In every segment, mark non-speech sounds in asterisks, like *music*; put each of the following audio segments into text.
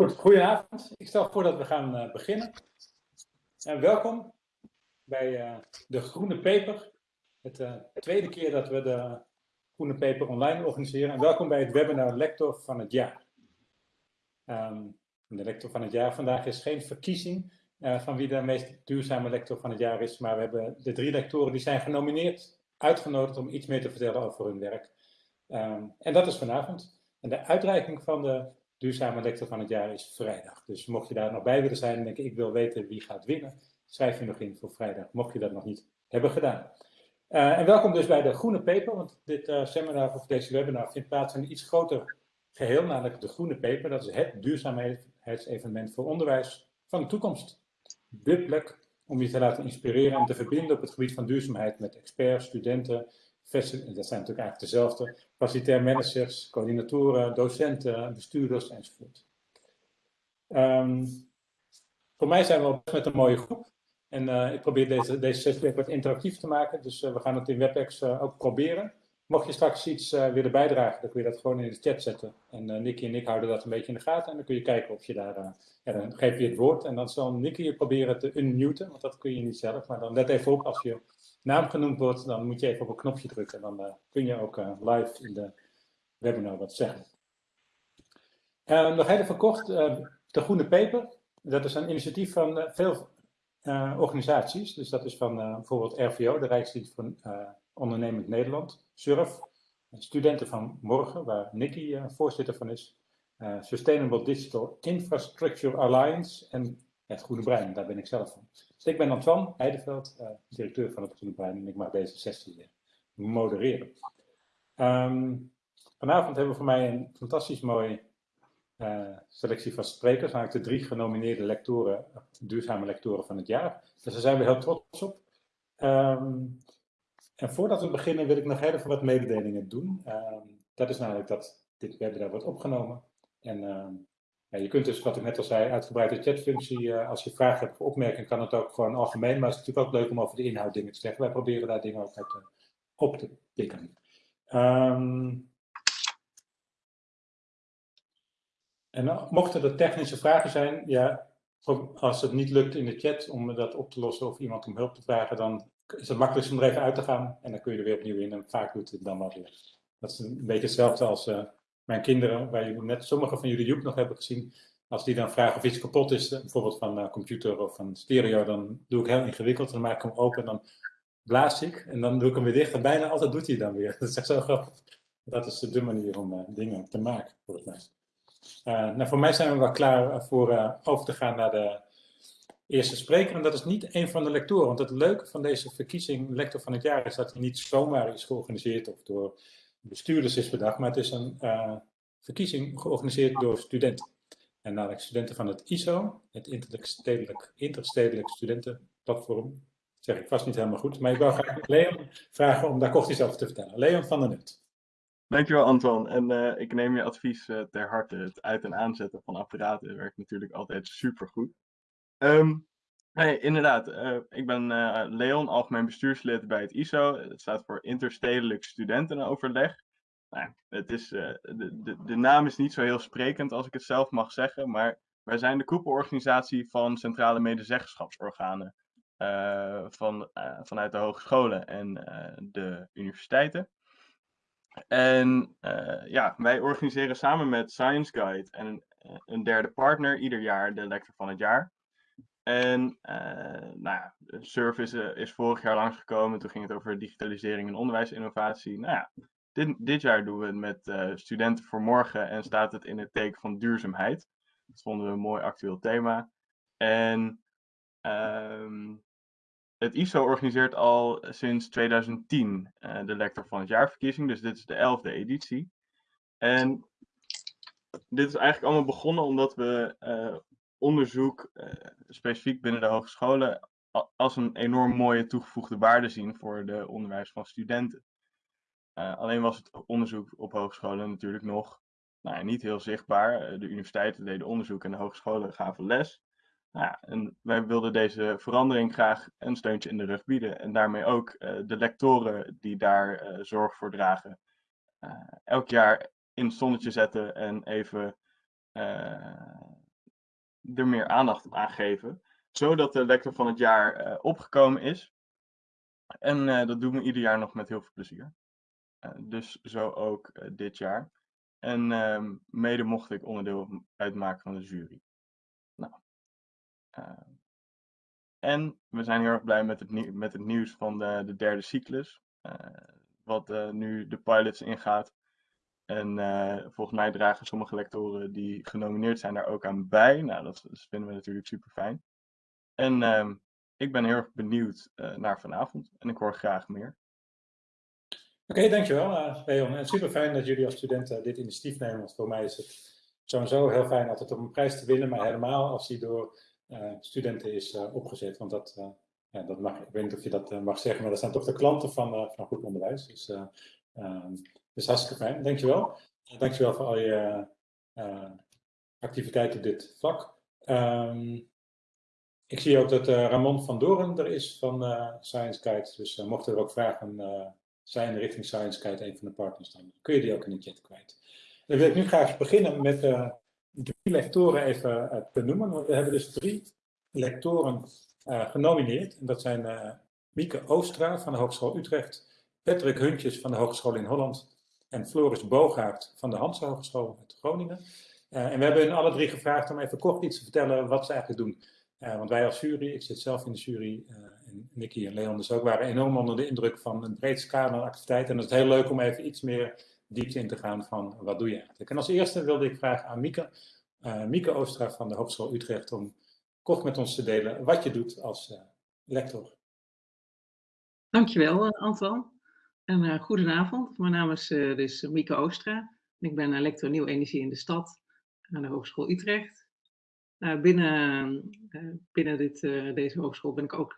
Goed, goedenavond. Ik stel voor dat we gaan uh, beginnen. En welkom bij uh, de Groene Peper. Het uh, tweede keer dat we de Groene Peper online organiseren. En welkom bij het webinar Lector van het Jaar. Um, de lector van het jaar vandaag is geen verkiezing van wie de meest duurzame lector van het jaar is. Maar we hebben de drie lectoren die zijn genomineerd, uitgenodigd om iets meer te vertellen over hun werk. Um, en dat is vanavond. En de uitreiking van de duurzame lector van het jaar is vrijdag. Dus mocht je daar nog bij willen zijn en denken ik wil weten wie gaat winnen, schrijf je nog in voor vrijdag, mocht je dat nog niet hebben gedaan. Uh, en welkom dus bij de Groene Peper, want dit uh, seminar of deze webinar vindt plaats in een iets groter geheel, namelijk de Groene Peper. Dat is het duurzaamheidsevenement voor onderwijs van de toekomst. De plek om je te laten inspireren en te verbinden op het gebied van duurzaamheid met experts, studenten, dat zijn natuurlijk eigenlijk dezelfde, facilitair managers, coördinatoren, docenten, bestuurders enzovoort. Um, voor mij zijn we al met een mooie groep. En uh, ik probeer deze, deze sessie wat interactief te maken. Dus uh, we gaan het in WebEx uh, ook proberen. Mocht je straks iets willen bijdragen, dan kun je dat gewoon in de chat zetten. En Nicky en ik houden dat een beetje in de gaten. En dan kun je kijken of je daar... ja, dan geef je het woord. En dan zal Nicky je proberen te unmuten. Want dat kun je niet zelf. Maar dan let even op als je naam genoemd wordt, dan moet je even op een knopje drukken. En dan uh, kun je ook uh, live in de webinar wat zeggen. Uh, nog even kort, de Groene Peper. Dat is een initiatief van veel organisaties. Dus dat is van bijvoorbeeld RVO, de Rijksdienst van Ondernemend Nederland. SURF, Studenten van Morgen, waar Nicky voorzitter van is. Sustainable Digital Infrastructure Alliance en het Groene Brein, daar ben ik zelf van. Dus ik ben Antoine Heideveld, uh, directeur van het Brein en ik mag deze sessie uh, modereren. Um, vanavond hebben we voor mij een fantastisch mooi uh, selectie van sprekers, namelijk de drie genomineerde lectoren, duurzame lectoren van het jaar. Dus daar zijn we heel trots op. Um, en voordat we beginnen wil ik nog even wat mededelingen doen. Um, dat is namelijk dat dit webinar wordt opgenomen. En je kunt dus, wat ik net al zei, uitgebreide chatfunctie. Uh, als je vragen hebt of opmerkingen, kan het ook gewoon algemeen. Maar het is natuurlijk ook leuk om over de inhoud dingen te zeggen. Wij proberen daar dingen ook uit uh, op te pikken. Um, en mochten er technische vragen zijn, ja, als het niet lukt in de chat om dat op te lossen of iemand om hulp te vragen, dan is het makkelijkst om er even uit te gaan. En dan kun je er weer opnieuw in. En vaak doet het dan wel weer. Dat is een beetje hetzelfde als mijn kinderen, waar jullie net sommige van jullie YouTube nog hebben gezien, als die dan vragen of iets kapot is, eh, bijvoorbeeld van een computer of van stereo, dan doe ik heel ingewikkeld. Dan maak ik hem open en dan blaas ik en dan doe ik hem weer dicht. En bijna altijd doet hij dan weer. *laughs* Dat is echt zo grappig. Dat is de manier om uh, dingen te maken, volgens mij. Nou, voor mij zijn we wel klaar voor over te gaan naar de eerste spreker. En dat is niet een van de lectoren. Want het leuke van deze verkiezing, lector van het jaar, is dat hij niet zomaar is georganiseerd of door bestuurders is bedacht, maar het is een uh, verkiezing georganiseerd door studenten. En namelijk studenten van het ISO, het Interstedelijk, Interstedelijk Studentenplatform. Dat zeg ik vast niet helemaal goed, maar ik wil graag Leon vragen om daar kort iets over te vertellen. Leon van der Nut. Dankjewel Anton. En uh, ik neem je advies uh, ter harte. Het uit- en aanzetten van apparaten werkt natuurlijk altijd supergoed. Um, Nee, inderdaad. Uh, ik ben uh, Leon, algemeen bestuurslid bij het ISO. Het staat voor Interstedelijk Studentenoverleg. Nou, het is, uh, de, de, de naam is niet zo heel sprekend als ik het zelf mag zeggen, maar wij zijn de koepelorganisatie van centrale medezeggenschapsorganen van, vanuit de hogescholen en de universiteiten. En ja, wij organiseren samen met Science Guide en een derde partner ieder jaar de lector van het jaar. En uh, nou ja, Service is vorig jaar langsgekomen. Toen ging het over digitalisering en onderwijsinnovatie. Nou ja, dit, dit jaar doen we het met uh, Studenten voor Morgen en staat het in het teken van duurzaamheid. Dat vonden we een mooi actueel thema. En um, het ISO organiseert al sinds 2010 uh, de lector van het jaarverkiezing. Dus dit is de elfde editie. En dit is eigenlijk allemaal begonnen omdat we onderzoek, uh, specifiek binnen de hogescholen, als een enorm mooie toegevoegde waarde zien voor de onderwijs van studenten. Uh, alleen was het onderzoek op hogescholen natuurlijk nog nou, niet heel zichtbaar. Eh, de universiteiten deden onderzoek en de hogescholen gaven les. Nou, ja, en wij wilden deze verandering graag een steuntje in de rug bieden. En daarmee ook de lectoren die daar zorg voor dragen, elk jaar in het zonnetje zetten en even er meer aandacht aan geven, zodat de lector van het jaar opgekomen is. En dat doen we ieder jaar nog met heel veel plezier. dus zo ook dit jaar. En ehm, mede mocht ik onderdeel uitmaken van de jury. Nou, en we zijn heel erg blij met het, met het nieuws van de, de derde cyclus. wat nu de pilots ingaat. En uh, volgens mij dragen sommige lectoren die genomineerd zijn daar ook aan bij. Nou, dat, vinden we natuurlijk super fijn. En uh, ik ben heel erg benieuwd uh, naar vanavond en ik hoor graag meer. Oké, okay, dankjewel uh, Leon. En super fijn dat jullie als studenten dit initiatief nemen. Want voor mij is het sowieso heel fijn altijd om een prijs te winnen, maar helemaal als die door studenten is opgezet. Want dat, ja, dat mag, ik weet niet of je dat mag zeggen, maar dat zijn toch de klanten van, van goed onderwijs. Dus ehm, dus hartstikke fijn, dankjewel. Dankjewel voor al je uh, activiteiten op dit vlak. Um, ik zie ook dat Ramon van Doren er is van uh, Science Guide. Dus mochten er ook vragen zijn richting Science Guide, een van de partners, dan kun je die ook in de chat kwijt. Dan wil ik nu graag beginnen met drie lectoren even te noemen. We hebben dus drie lectoren genomineerd. En dat zijn Mieke Oostra van de Hogeschool Utrecht, Patrick Huntjes van de Hogeschool in Holland en Floris Boogaard van de Hanse Hogeschool uit Groningen. Uh, en we hebben hun alle drie gevraagd om even kort iets te vertellen wat ze eigenlijk doen. Uh, want wij als jury, ik zit zelf in de jury, uh, en Nicky en Leon dus ook, waren enorm onder de indruk van een breed scala aan activiteiten. En het is heel leuk om even iets meer diepte in te gaan van wat doe je eigenlijk. En als eerste wilde ik vragen aan Mieke, Mieke Oostra van de Hogeschool Utrecht, om kort met ons te delen wat je doet als lector. Dankjewel, Antoine. En uh, goedenavond, mijn naam is uh, dus Mieke Oostra. Ik ben uh, lector Nieuw Energie in de Stad aan de Hogeschool Utrecht. binnen binnen dit, deze hogeschool ben ik ook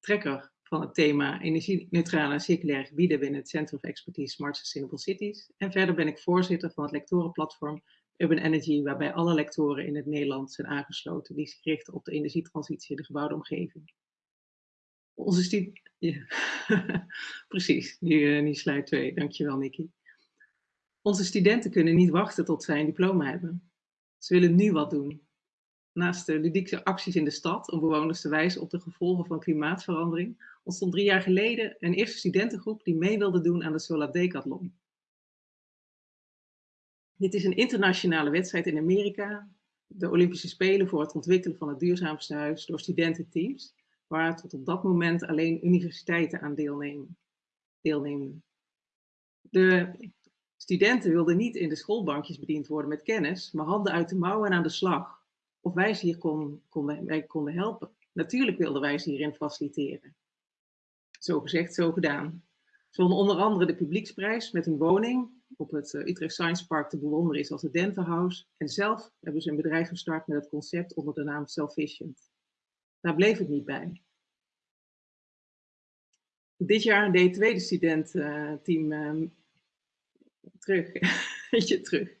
trekker van het thema energie-neutrale en circulaire gebieden binnen het Center of Expertise Smart Sustainable Cities. En verder ben ik voorzitter van het lectorenplatform Urban Energy, waarbij alle lectoren in het Nederland zijn aangesloten die zich richten op de energietransitie in de gebouwde omgeving. Onze. Ja. *laughs* Precies, nu, nu slide 2. Dankjewel, Nicky. Onze studenten kunnen niet wachten tot zij een diploma hebben. Ze willen nu wat doen. Naast de ludieke acties in de stad om bewoners te wijzen op de gevolgen van klimaatverandering, ontstond drie jaar geleden een eerste studentengroep die mee wilde doen aan de Solar Decathlon. Dit is een internationale wedstrijd in Amerika, de Olympische Spelen voor het ontwikkelen van het duurzaamste huis door studententeams waar tot op dat moment alleen universiteiten aan deelnemen. De studenten wilden niet in de schoolbankjes bediend worden met kennis, maar handen uit de mouwen en aan de slag. Of wij ze hier kon, konden, helpen. Natuurlijk wilden wij ze hierin faciliteren. Zo gezegd, zo gedaan. Ze wonnen onder andere de publieksprijs met een woning op het eh, Utrecht Science Park te bewonderen is als het Denterhouse. En zelf hebben ze een bedrijf gestart met het concept onder de naam Selfficient. Daar bleef het niet bij. Dit jaar deed het tweede studententeam uh, terug. *laughs* je terug.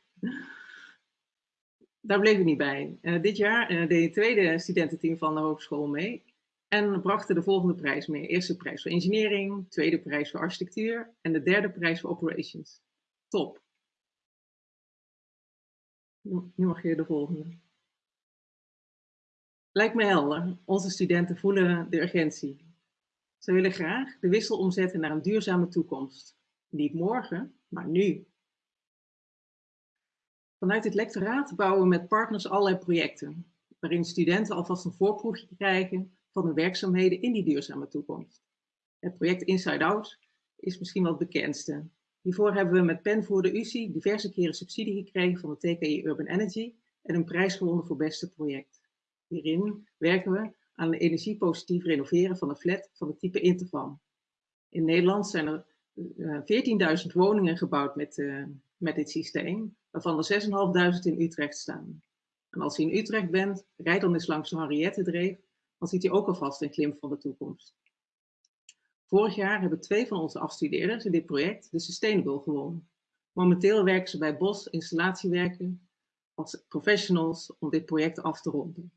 Daar bleef het niet bij. Uh, dit jaar uh, deed het tweede studententeam van de hogeschool mee. En brachten de volgende prijs mee. Eerste prijs voor engineering, tweede prijs voor architectuur en de derde prijs voor operations. Top. Nu mag je de volgende. Lijkt me helder. Onze studenten voelen de urgentie. Ze willen graag de wissel omzetten naar een duurzame toekomst. Niet morgen, maar nu. Vanuit het lectoraat bouwen we met partners allerlei projecten, waarin studenten alvast een voorproefje krijgen van de werkzaamheden in die duurzame toekomst. Het project Inside Out is misschien wel het bekendste. Hiervoor hebben we met PEN voor de UCI diverse keren subsidie gekregen van de TKI Urban Energy en een prijs gewonnen voor beste project. Hierin werken we aan energiepositief renoveren van een flat van het type Interfam. In Nederland zijn er uh, eh, 14.000 woningen gebouwd met, uh, met dit systeem, waarvan er 6.500 in Utrecht staan. En als u in Utrecht bent, rijd dan eens langs de Henriette-dreef, dan ziet u ook alvast een glimp van de toekomst. Vorig jaar hebben twee van onze afstudeerders in dit project de Sustainable gewonnen. Momenteel werken ze bij Bos Installatiewerken als professionals om dit project af te ronden.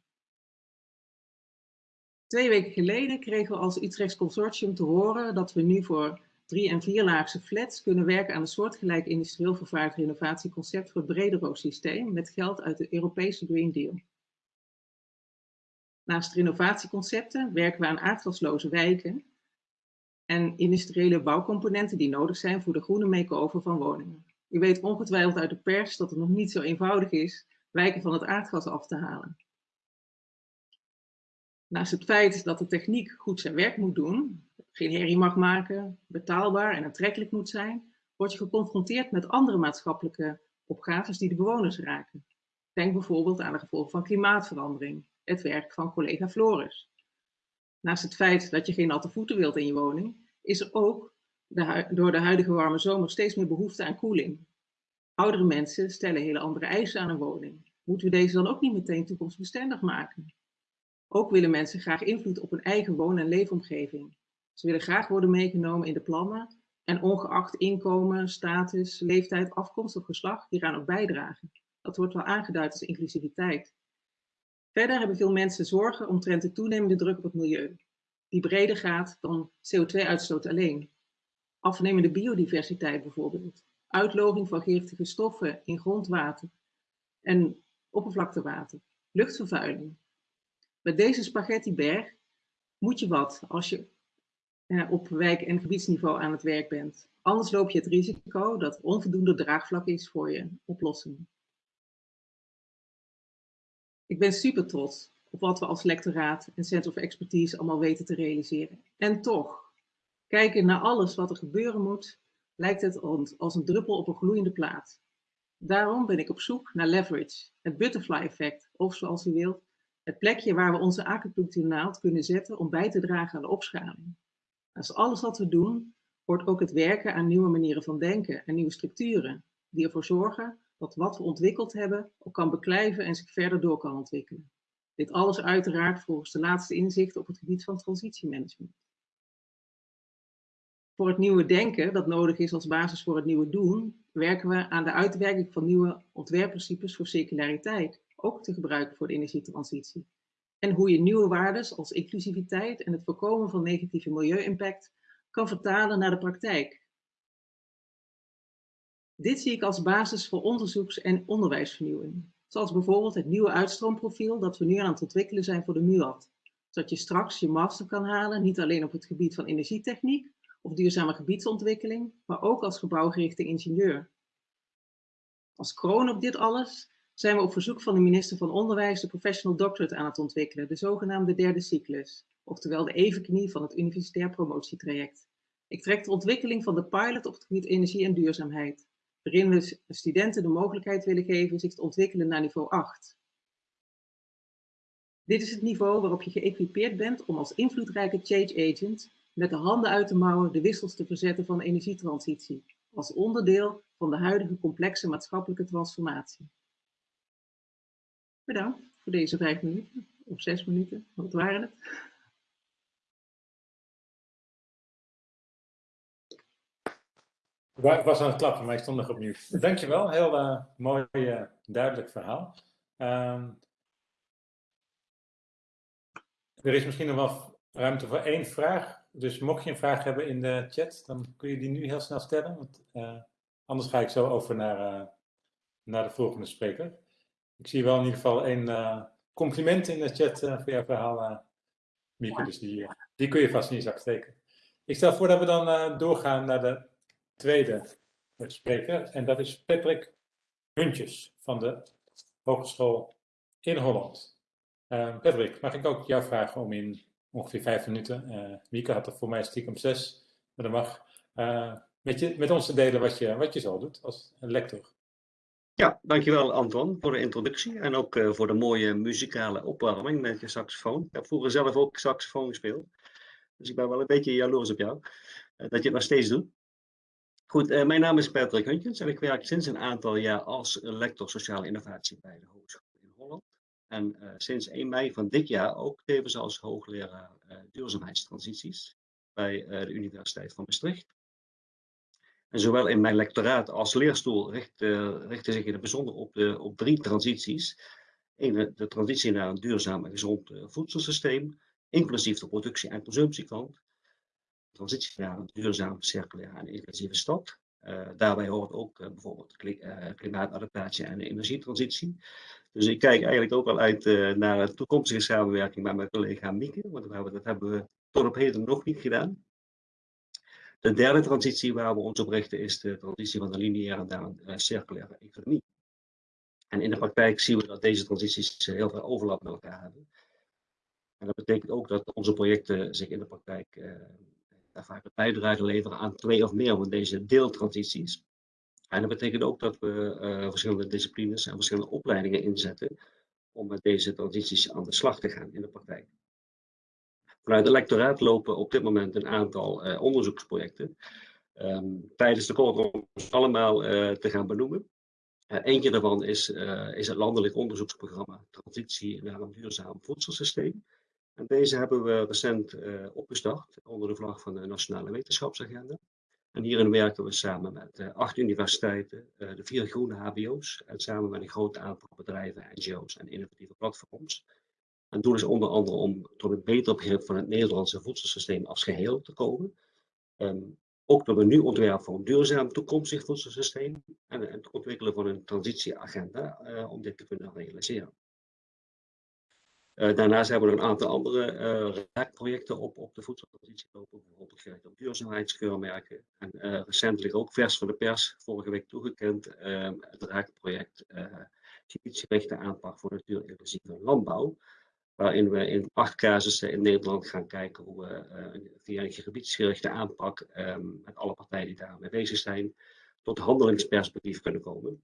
Twee weken geleden kregen we als Utrechts Consortium te horen dat we nu voor drie- en vierlaagse flats kunnen werken aan een soortgelijk industrieel vervaardigd renovatieconcept voor het Brederoos-systeem met geld uit de Europese Green Deal. Naast renovatieconcepten werken we aan aardgasloze wijken en industriële bouwcomponenten die nodig zijn voor de groene make-over van woningen. U weet ongetwijfeld uit de pers dat het nog niet zo eenvoudig is wijken van het aardgas af te halen. Naast het feit dat de techniek goed zijn werk moet doen, geen herrie mag maken, betaalbaar en aantrekkelijk moet zijn, word je geconfronteerd met andere maatschappelijke opgaves die de bewoners raken. Denk bijvoorbeeld aan de gevolgen van klimaatverandering, het werk van collega Floris. Naast het feit dat je geen natte voeten wilt in je woning, is er ook door de huidige warme zomer steeds meer behoefte aan koeling. Oudere mensen stellen hele andere eisen aan een woning. Moeten we deze dan ook niet meteen toekomstbestendig maken? Ook willen mensen graag invloed op hun eigen woon- en leefomgeving. Ze willen graag worden meegenomen in de plannen en ongeacht inkomen, status, leeftijd, afkomst of geslacht hieraan ook bijdragen. Dat wordt wel aangeduid als inclusiviteit. Verder hebben veel mensen zorgen omtrent de toenemende druk op het milieu, die breder gaat dan CO2-uitstoot alleen. Afnemende biodiversiteit bijvoorbeeld, uitloging van giftige stoffen in grondwater en oppervlaktewater, luchtvervuiling. Met deze spaghettiberg moet je wat als je eh, op wijk- en gebiedsniveau aan het werk bent. Anders loop je het risico dat onvoldoende draagvlak is voor je oplossingen. Ik ben super trots op wat we als lectoraat en Center of Expertise allemaal weten te realiseren. En toch, kijken naar alles wat er gebeuren moet, lijkt het ons als een druppel op een gloeiende plaat. Daarom ben ik op zoek naar leverage, het butterfly effect, of zoals u wilt, het plekje waar we onze acupunctuurnaald kunnen zetten om bij te dragen aan de opschaling. Als alles wat we doen, wordt ook het werken aan nieuwe manieren van denken en nieuwe structuren, die ervoor zorgen dat wat we ontwikkeld hebben ook kan beklijven en zich verder door kan ontwikkelen. Dit alles uiteraard volgens de laatste inzichten op het gebied van transitiemanagement. Voor het nieuwe denken, dat nodig is als basis voor het nieuwe doen, werken we aan de uitwerking van nieuwe ontwerpprincipes voor circulariteit, ook te gebruiken voor de energietransitie. En hoe je nieuwe waarden als inclusiviteit en het voorkomen van negatieve milieu-impact kan vertalen naar de praktijk. Dit zie ik als basis voor onderzoeks- en onderwijsvernieuwing, zoals bijvoorbeeld het nieuwe uitstroomprofiel dat we nu aan het ontwikkelen zijn voor de MUAD, zodat je straks je master kan halen, niet alleen op het gebied van energietechniek of duurzame gebiedsontwikkeling, maar ook als gebouwgerichte ingenieur. Als kroon op dit alles zijn we op verzoek van de minister van Onderwijs de Professional Doctorate aan het ontwikkelen, de zogenaamde derde cyclus, oftewel de evenknie van het universitair promotietraject. Ik trek de ontwikkeling van de pilot op het gebied energie en duurzaamheid, waarin we studenten de mogelijkheid willen geven zich te ontwikkelen naar niveau 8. Dit is het niveau waarop je geëquipeerd bent om als invloedrijke change agent met de handen uit de mouwen de wissels te verzetten van de energietransitie, als onderdeel van de huidige complexe maatschappelijke transformatie. Bedankt voor deze vijf minuten, of zes minuten, wat waren het? Ik was aan het klappen, maar ik stond nog opnieuw. Dankjewel, heel uh, mooi, uh, duidelijk verhaal. Um, er is misschien nog wel ruimte voor één vraag. Dus mocht je een vraag hebben in de chat, dan kun je die nu heel snel stellen. Want, uh, anders ga ik zo over naar, naar de volgende spreker. Ik zie wel in ieder geval een uh, compliment in de chat uh, voor jouw verhaal, uh, Mieke. Ja. Dus die, die kun je vast in je zak steken. Ik stel voor dat we dan doorgaan naar de tweede spreker. En dat is Patrick Huntjes van de Hogeschool in Holland. Patrick, mag ik ook jou vragen om in ongeveer vijf minuten, Mieke had er voor mij stiekem zes, maar dat mag, met, je, met ons te delen wat je, wat je zo doet als lector. Ja, dankjewel Anton voor de introductie en ook uh, voor de mooie muzikale opwarming met je saxofoon. Ik heb vroeger zelf ook saxofoon gespeeld, dus ik ben wel een beetje jaloers op jou uh, dat je het nog steeds doet. Goed, uh, mijn naam is Patrick Huntjens en ik werk sinds een aantal jaar als lector sociale innovatie bij de Hogeschool in Holland. En sinds 1 mei van dit jaar ook tevens als hoogleraar duurzaamheidstransities bij de Universiteit van Maastricht. En zowel in mijn lectoraat als leerstoel richt, uh, richten zich in het bijzonder op, de, op drie transities. Eén, de transitie naar een duurzaam en gezond uh, voedselsysteem, inclusief de productie- en consumptiekant. transitie naar een duurzaam, circulaire en inclusieve stad. daarbij hoort ook bijvoorbeeld klimaatadaptatie en energietransitie. Dus ik kijk eigenlijk ook wel uit naar een toekomstige samenwerking met mijn collega Mieke, want dat hebben we tot op heden nog niet gedaan. De derde transitie waar we ons op richten is de transitie van de lineaire naar een circulaire economie. En in de praktijk zien we dat deze transities heel veel overlap met elkaar hebben. En dat betekent ook dat onze projecten zich in de praktijk uh, vaak een bijdrage leveren aan twee of meer van deze deeltransities. En dat betekent ook dat we verschillende disciplines en verschillende opleidingen inzetten om met deze transities aan de slag te gaan in de praktijk. Vanuit het lectoraat lopen op dit moment een aantal uh, onderzoeksprojecten. Um, tijdens de om allemaal te gaan benoemen. Uh, eentje daarvan is, is het landelijk onderzoeksprogramma Transitie naar een duurzaam voedselsysteem. En deze hebben we recent opgestart onder de vlag van de Nationale Wetenschapsagenda. En hierin werken we samen met acht universiteiten, de vier groene HBO's en samen met een groot aantal bedrijven, NGO's en innovatieve platforms. Het doel is onder andere om tot een beter begrip van het Nederlandse voedselsysteem als geheel te komen. Um, ook door een nieuw ontwerp voor een duurzaam toekomstig voedselsysteem en het ontwikkelen van een transitieagenda uh, om dit te kunnen realiseren. Uh, daarnaast hebben we een aantal andere uh, raakprojecten op, op de voedseltransitie lopen, bijvoorbeeld gericht op duurzaamheidskeurmerken. En recentelijk ook vers van de pers, vorige week toegekend, het raakproject gebiedsgerichte aanpak voor natuurinclusieve landbouw waarin we in acht casussen in Nederland gaan kijken hoe we uh, via een gebiedsgerichte aanpak um, met alle partijen die daarmee bezig zijn, tot handelingsperspectief kunnen komen.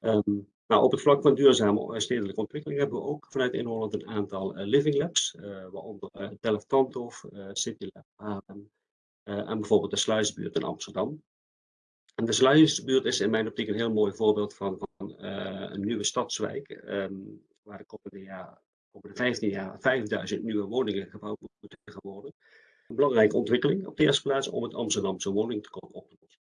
Um, nou, op het vlak van duurzame stedelijke ontwikkeling hebben we ook vanuit in Holland een aantal uh, living labs, uh, waaronder uh, Delft Tandhof, City Lab Haarlem en bijvoorbeeld de Sluisbuurt in Amsterdam. En de Sluisbuurt is in mijn optiek een heel mooi voorbeeld van, van een nieuwe stadswijk, um, waar de komende, jaar, komende 15 jaar 5000 nieuwe woningen gebouwd moeten worden. Een belangrijke ontwikkeling op de eerste plaats om het Amsterdamse woningtekort op te lossen.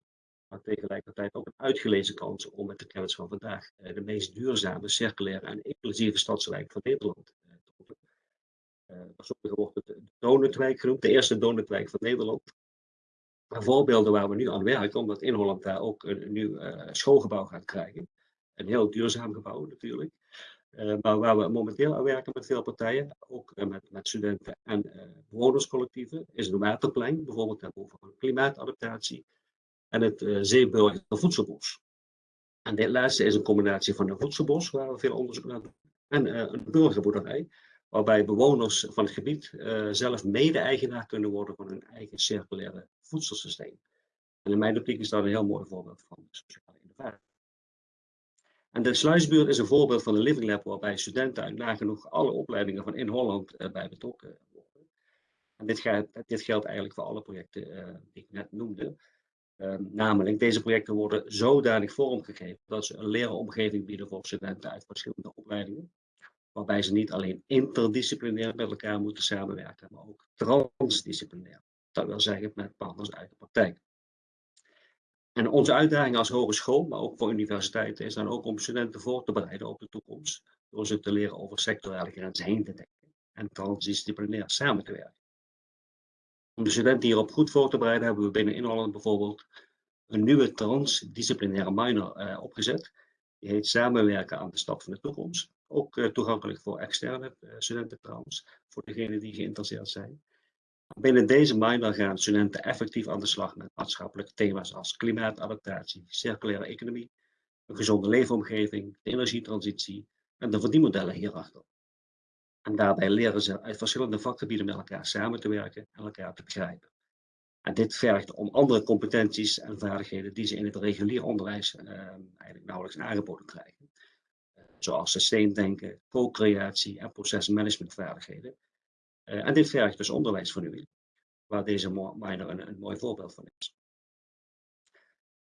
Maar tegelijkertijd ook een uitgelezen kans om met de kennis van vandaag eh, de meest duurzame, circulaire en inclusieve stadswijk van Nederland eh, te ontwikkelen. Uh, sommigen wordt het donutwijk genoemd, de eerste donutwijk van Nederland. Maar voorbeelden waar we nu aan werken, omdat in Holland daar ook een, nieuw schoolgebouw gaat krijgen. Een heel duurzaam gebouw natuurlijk. Uh, maar waar we momenteel aan werken met veel partijen, ook uh, met, met, studenten en uh, bewonerscollectieven, is het waterplein, bijvoorbeeld over klimaatadaptatie en het uh, voedselbos. En dit laatste is een combinatie van een voedselbos, waar we veel onderzoek naar doen, en een burgerboerderij, waarbij bewoners van het gebied zelf mede-eigenaar kunnen worden van hun eigen circulaire voedselsysteem. En in mijn optiek is dat een heel mooi voorbeeld van sociale innovatie. En de Sluisbuurt is een voorbeeld van een living lab waarbij studenten uit nagenoeg alle opleidingen van in Holland uh, bij betrokken worden. En dit, gaat, dit, geldt eigenlijk voor alle projecten uh, die ik net noemde. Um, namelijk, deze projecten worden zodanig vormgegeven dat ze een leeromgeving bieden voor studenten uit verschillende opleidingen. Waarbij ze niet alleen interdisciplinair met elkaar moeten samenwerken, maar ook transdisciplinair. Dat wil zeggen met partners uit de praktijk. En onze uitdaging als hogeschool, maar ook voor universiteiten, is dan ook om studenten voor te bereiden op de toekomst. Door ze te leren over sectorale grenzen heen te denken en transdisciplinair samen te werken. Om de studenten hierop goed voor te bereiden, hebben we binnen Inholland bijvoorbeeld een nieuwe transdisciplinaire minor uh, opgezet. Die heet Samenwerken aan de stad van de toekomst. Ook uh, toegankelijk voor externe uh, studenten trouwens, voor degenen die geïnteresseerd zijn. Binnen deze minor gaan studenten effectief aan de slag met maatschappelijke thema's als klimaatadaptatie, circulaire economie, een gezonde leefomgeving, de energietransitie en de verdienmodellen hierachter. En daarbij leren ze uit verschillende vakgebieden met elkaar samen te werken en elkaar te begrijpen. En dit vergt om andere competenties en vaardigheden die ze in het regulier onderwijs eh, eigenlijk nauwelijks aangeboden krijgen. Zoals systeemdenken, co-creatie en procesmanagementvaardigheden en dit vergt dus onderwijsvernieuwing, waar deze minor een, een mooi voorbeeld van is.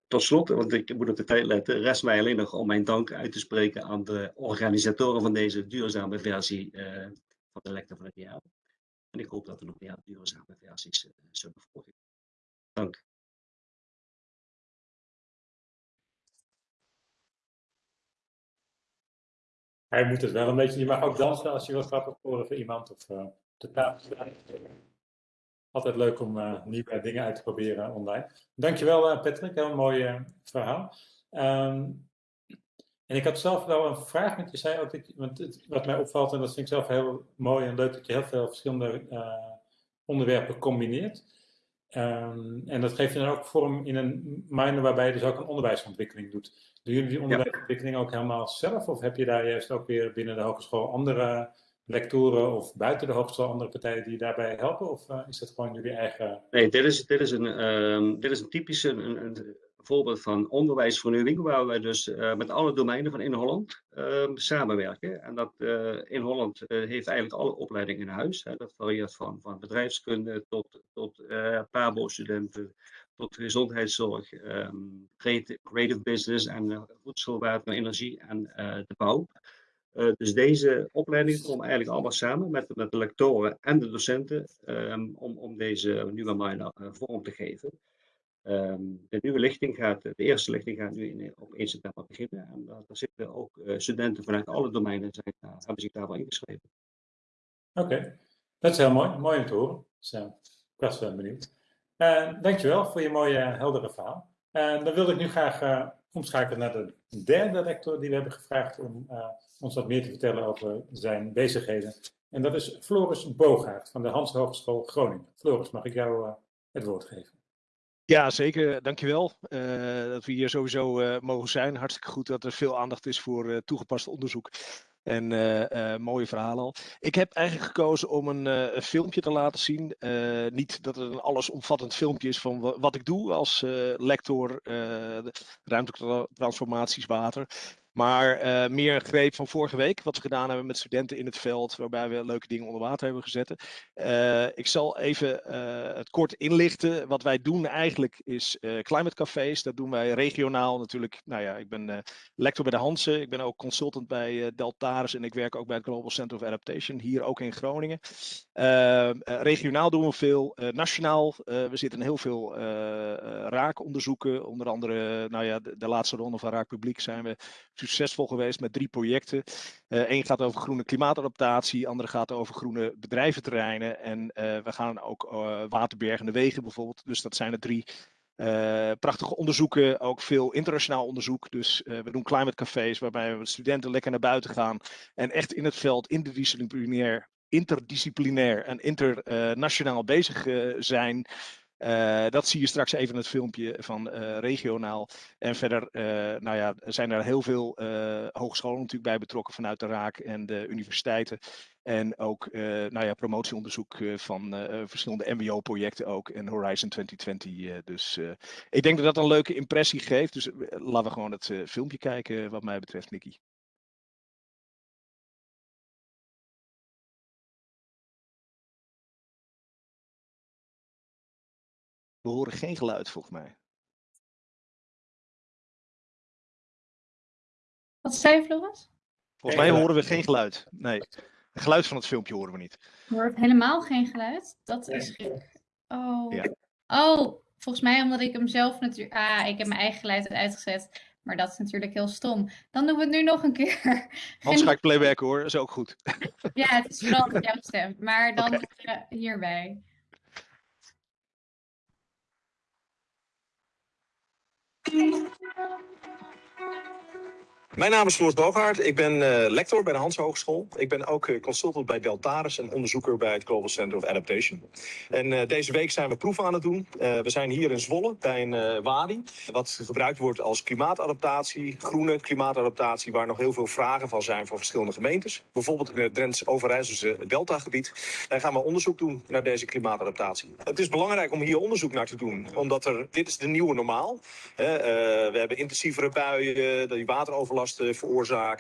Tot slot, want ik moet op de tijd letten, rest mij alleen nog om mijn dank uit te spreken aan de organisatoren van deze duurzame versie uh, van de lector van het jaar. En ik hoop dat er nog meer duurzame versies uh, zullen volgen. Dank. Hij moet het wel een beetje, je mag ook dansen als je wat grappig horen voor iemand. Of, altijd leuk om uh, nieuwe dingen uit te proberen online. Dankjewel uh, Patrick, heel mooi verhaal. Um, en ik had zelf wel een vraag, want je zei ook, dat, want het, wat mij opvalt, en dat vind ik zelf heel mooi en leuk, dat je heel veel verschillende onderwerpen combineert. Um, en dat geeft je dan ook vorm in een minor waarbij je dus ook een onderwijsontwikkeling doet. Doen jullie die onderwijsontwikkeling ook helemaal zelf? Of heb je daar juist ook weer binnen de hogeschool andere lectoren of buiten de hogeschool andere partijen die je daarbij helpen? Of uh, is dat gewoon jullie eigen... Nee, dit is, dit is, een, um, dit is een typische een, een voorbeeld van onderwijsvernieuwing, waar wij dus uh, met alle domeinen van in Holland uh, samenwerken. En dat uh, in Holland heeft eigenlijk alle opleidingen in huis. Hè. Dat varieert van, van bedrijfskunde tot, tot PABO-studenten, tot gezondheidszorg, um, creative, business en voedsel, water, energie en de bouw. Dus deze opleidingen komen eigenlijk allemaal samen met, met de lectoren en de docenten um, om, om deze nieuwe minor vorm te geven. Um, de nieuwe lichting gaat, de eerste lichting gaat nu in, op 1 september beginnen. En daar, zitten ook uh, studenten vanuit alle domeinen zijn, hebben zich daarvoor ingeschreven. Oké, dat is heel mooi. Mooi om te horen. Dus, ik was wel benieuwd. dankjewel voor je mooie, heldere verhaal. Dan wil ik nu graag omschakelen naar de derde lector die we hebben gevraagd om ons wat meer te vertellen over zijn bezigheden. En dat is Floris Bogaert van de Hans Hogeschool Groningen. Floris, mag ik jou het woord geven? Ja, zeker. Dankjewel uh, dat we hier sowieso uh, mogen zijn. Hartstikke goed dat er veel aandacht is voor uh, toegepast onderzoek. En mooie verhalen al. Ik heb eigenlijk gekozen om een, een filmpje te laten zien. niet dat het een allesomvattend filmpje is van wat ik doe als lector ruimtelijke transformaties water. Maar uh, meer een greep van vorige week, wat we gedaan hebben met studenten in het veld, waarbij we leuke dingen onder water hebben gezet. Uh, ik zal even uh, het kort inlichten. Wat wij doen eigenlijk is climate cafés. Dat doen wij regionaal natuurlijk. Nou ja, ik ben lector bij de Hansen. Ik ben ook consultant bij Deltaris en ik werk ook bij het Global Center of Adaptation, hier ook in Groningen. regionaal doen we veel. nationaal, we zitten in heel veel raakonderzoeken. Onder andere, nou ja, de, de laatste ronde van Raak Publiek zijn we succesvol geweest met drie projecten. Eén uh, gaat over groene klimaatadaptatie, andere gaat over groene bedrijventerreinen. En uh, we gaan ook uh, waterbergende wegen bijvoorbeeld. Dus dat zijn de drie prachtige onderzoeken, ook veel internationaal onderzoek. Dus we doen climate cafés waarbij we studenten lekker naar buiten gaan en echt in het veld interdisciplinair, interdisciplinair en internationaal bezig zijn. Uh, dat zie je straks even in het filmpje van uh, regionaal. En verder uh, nou ja, zijn er heel veel hogescholen natuurlijk bij betrokken vanuit de Raak en de universiteiten. En ook nou ja, promotieonderzoek van verschillende MBO-projecten ook en Horizon 2020. dus ik denk dat dat een leuke impressie geeft. Dus laten we gewoon het filmpje kijken wat mij betreft, Nicky. We horen geen geluid volgens mij. Wat zei je, Floris? Volgens mij horen we geen geluid. Nee, het geluid van het filmpje horen we niet. Je hoort helemaal geen geluid? Dat is gek. Oh. Ja. oh, volgens mij omdat ik hem zelf natuurlijk... Ah, ik heb mijn eigen geluid uitgezet. Maar dat is natuurlijk heel stom. Dan doen we het nu nog een *laughs* keer. Hans ga ik playbacken hoor, is ook goed. ja, het is vooral *laughs* jouw stem. Maar dan okay. hierbij. Thank you. Mijn naam is Floris Bogaert. Ik ben uh, lector bij de Hans Hogeschool. Ik ben ook uh, consultant bij Deltaris en onderzoeker bij het Global Center of Adaptation. En uh, deze week zijn we proeven aan het doen. we zijn hier in Zwolle bij een WADI, wat gebruikt wordt als klimaatadaptatie, groene klimaatadaptatie, waar nog heel veel vragen van zijn voor verschillende gemeentes. Bijvoorbeeld in het Drents-Overijsselse Deltagebied. Daar gaan we onderzoek doen naar deze klimaatadaptatie. Het is belangrijk om hier onderzoek naar te doen, omdat er, dit is de nieuwe normaal. we hebben intensievere buien, die wateroverlast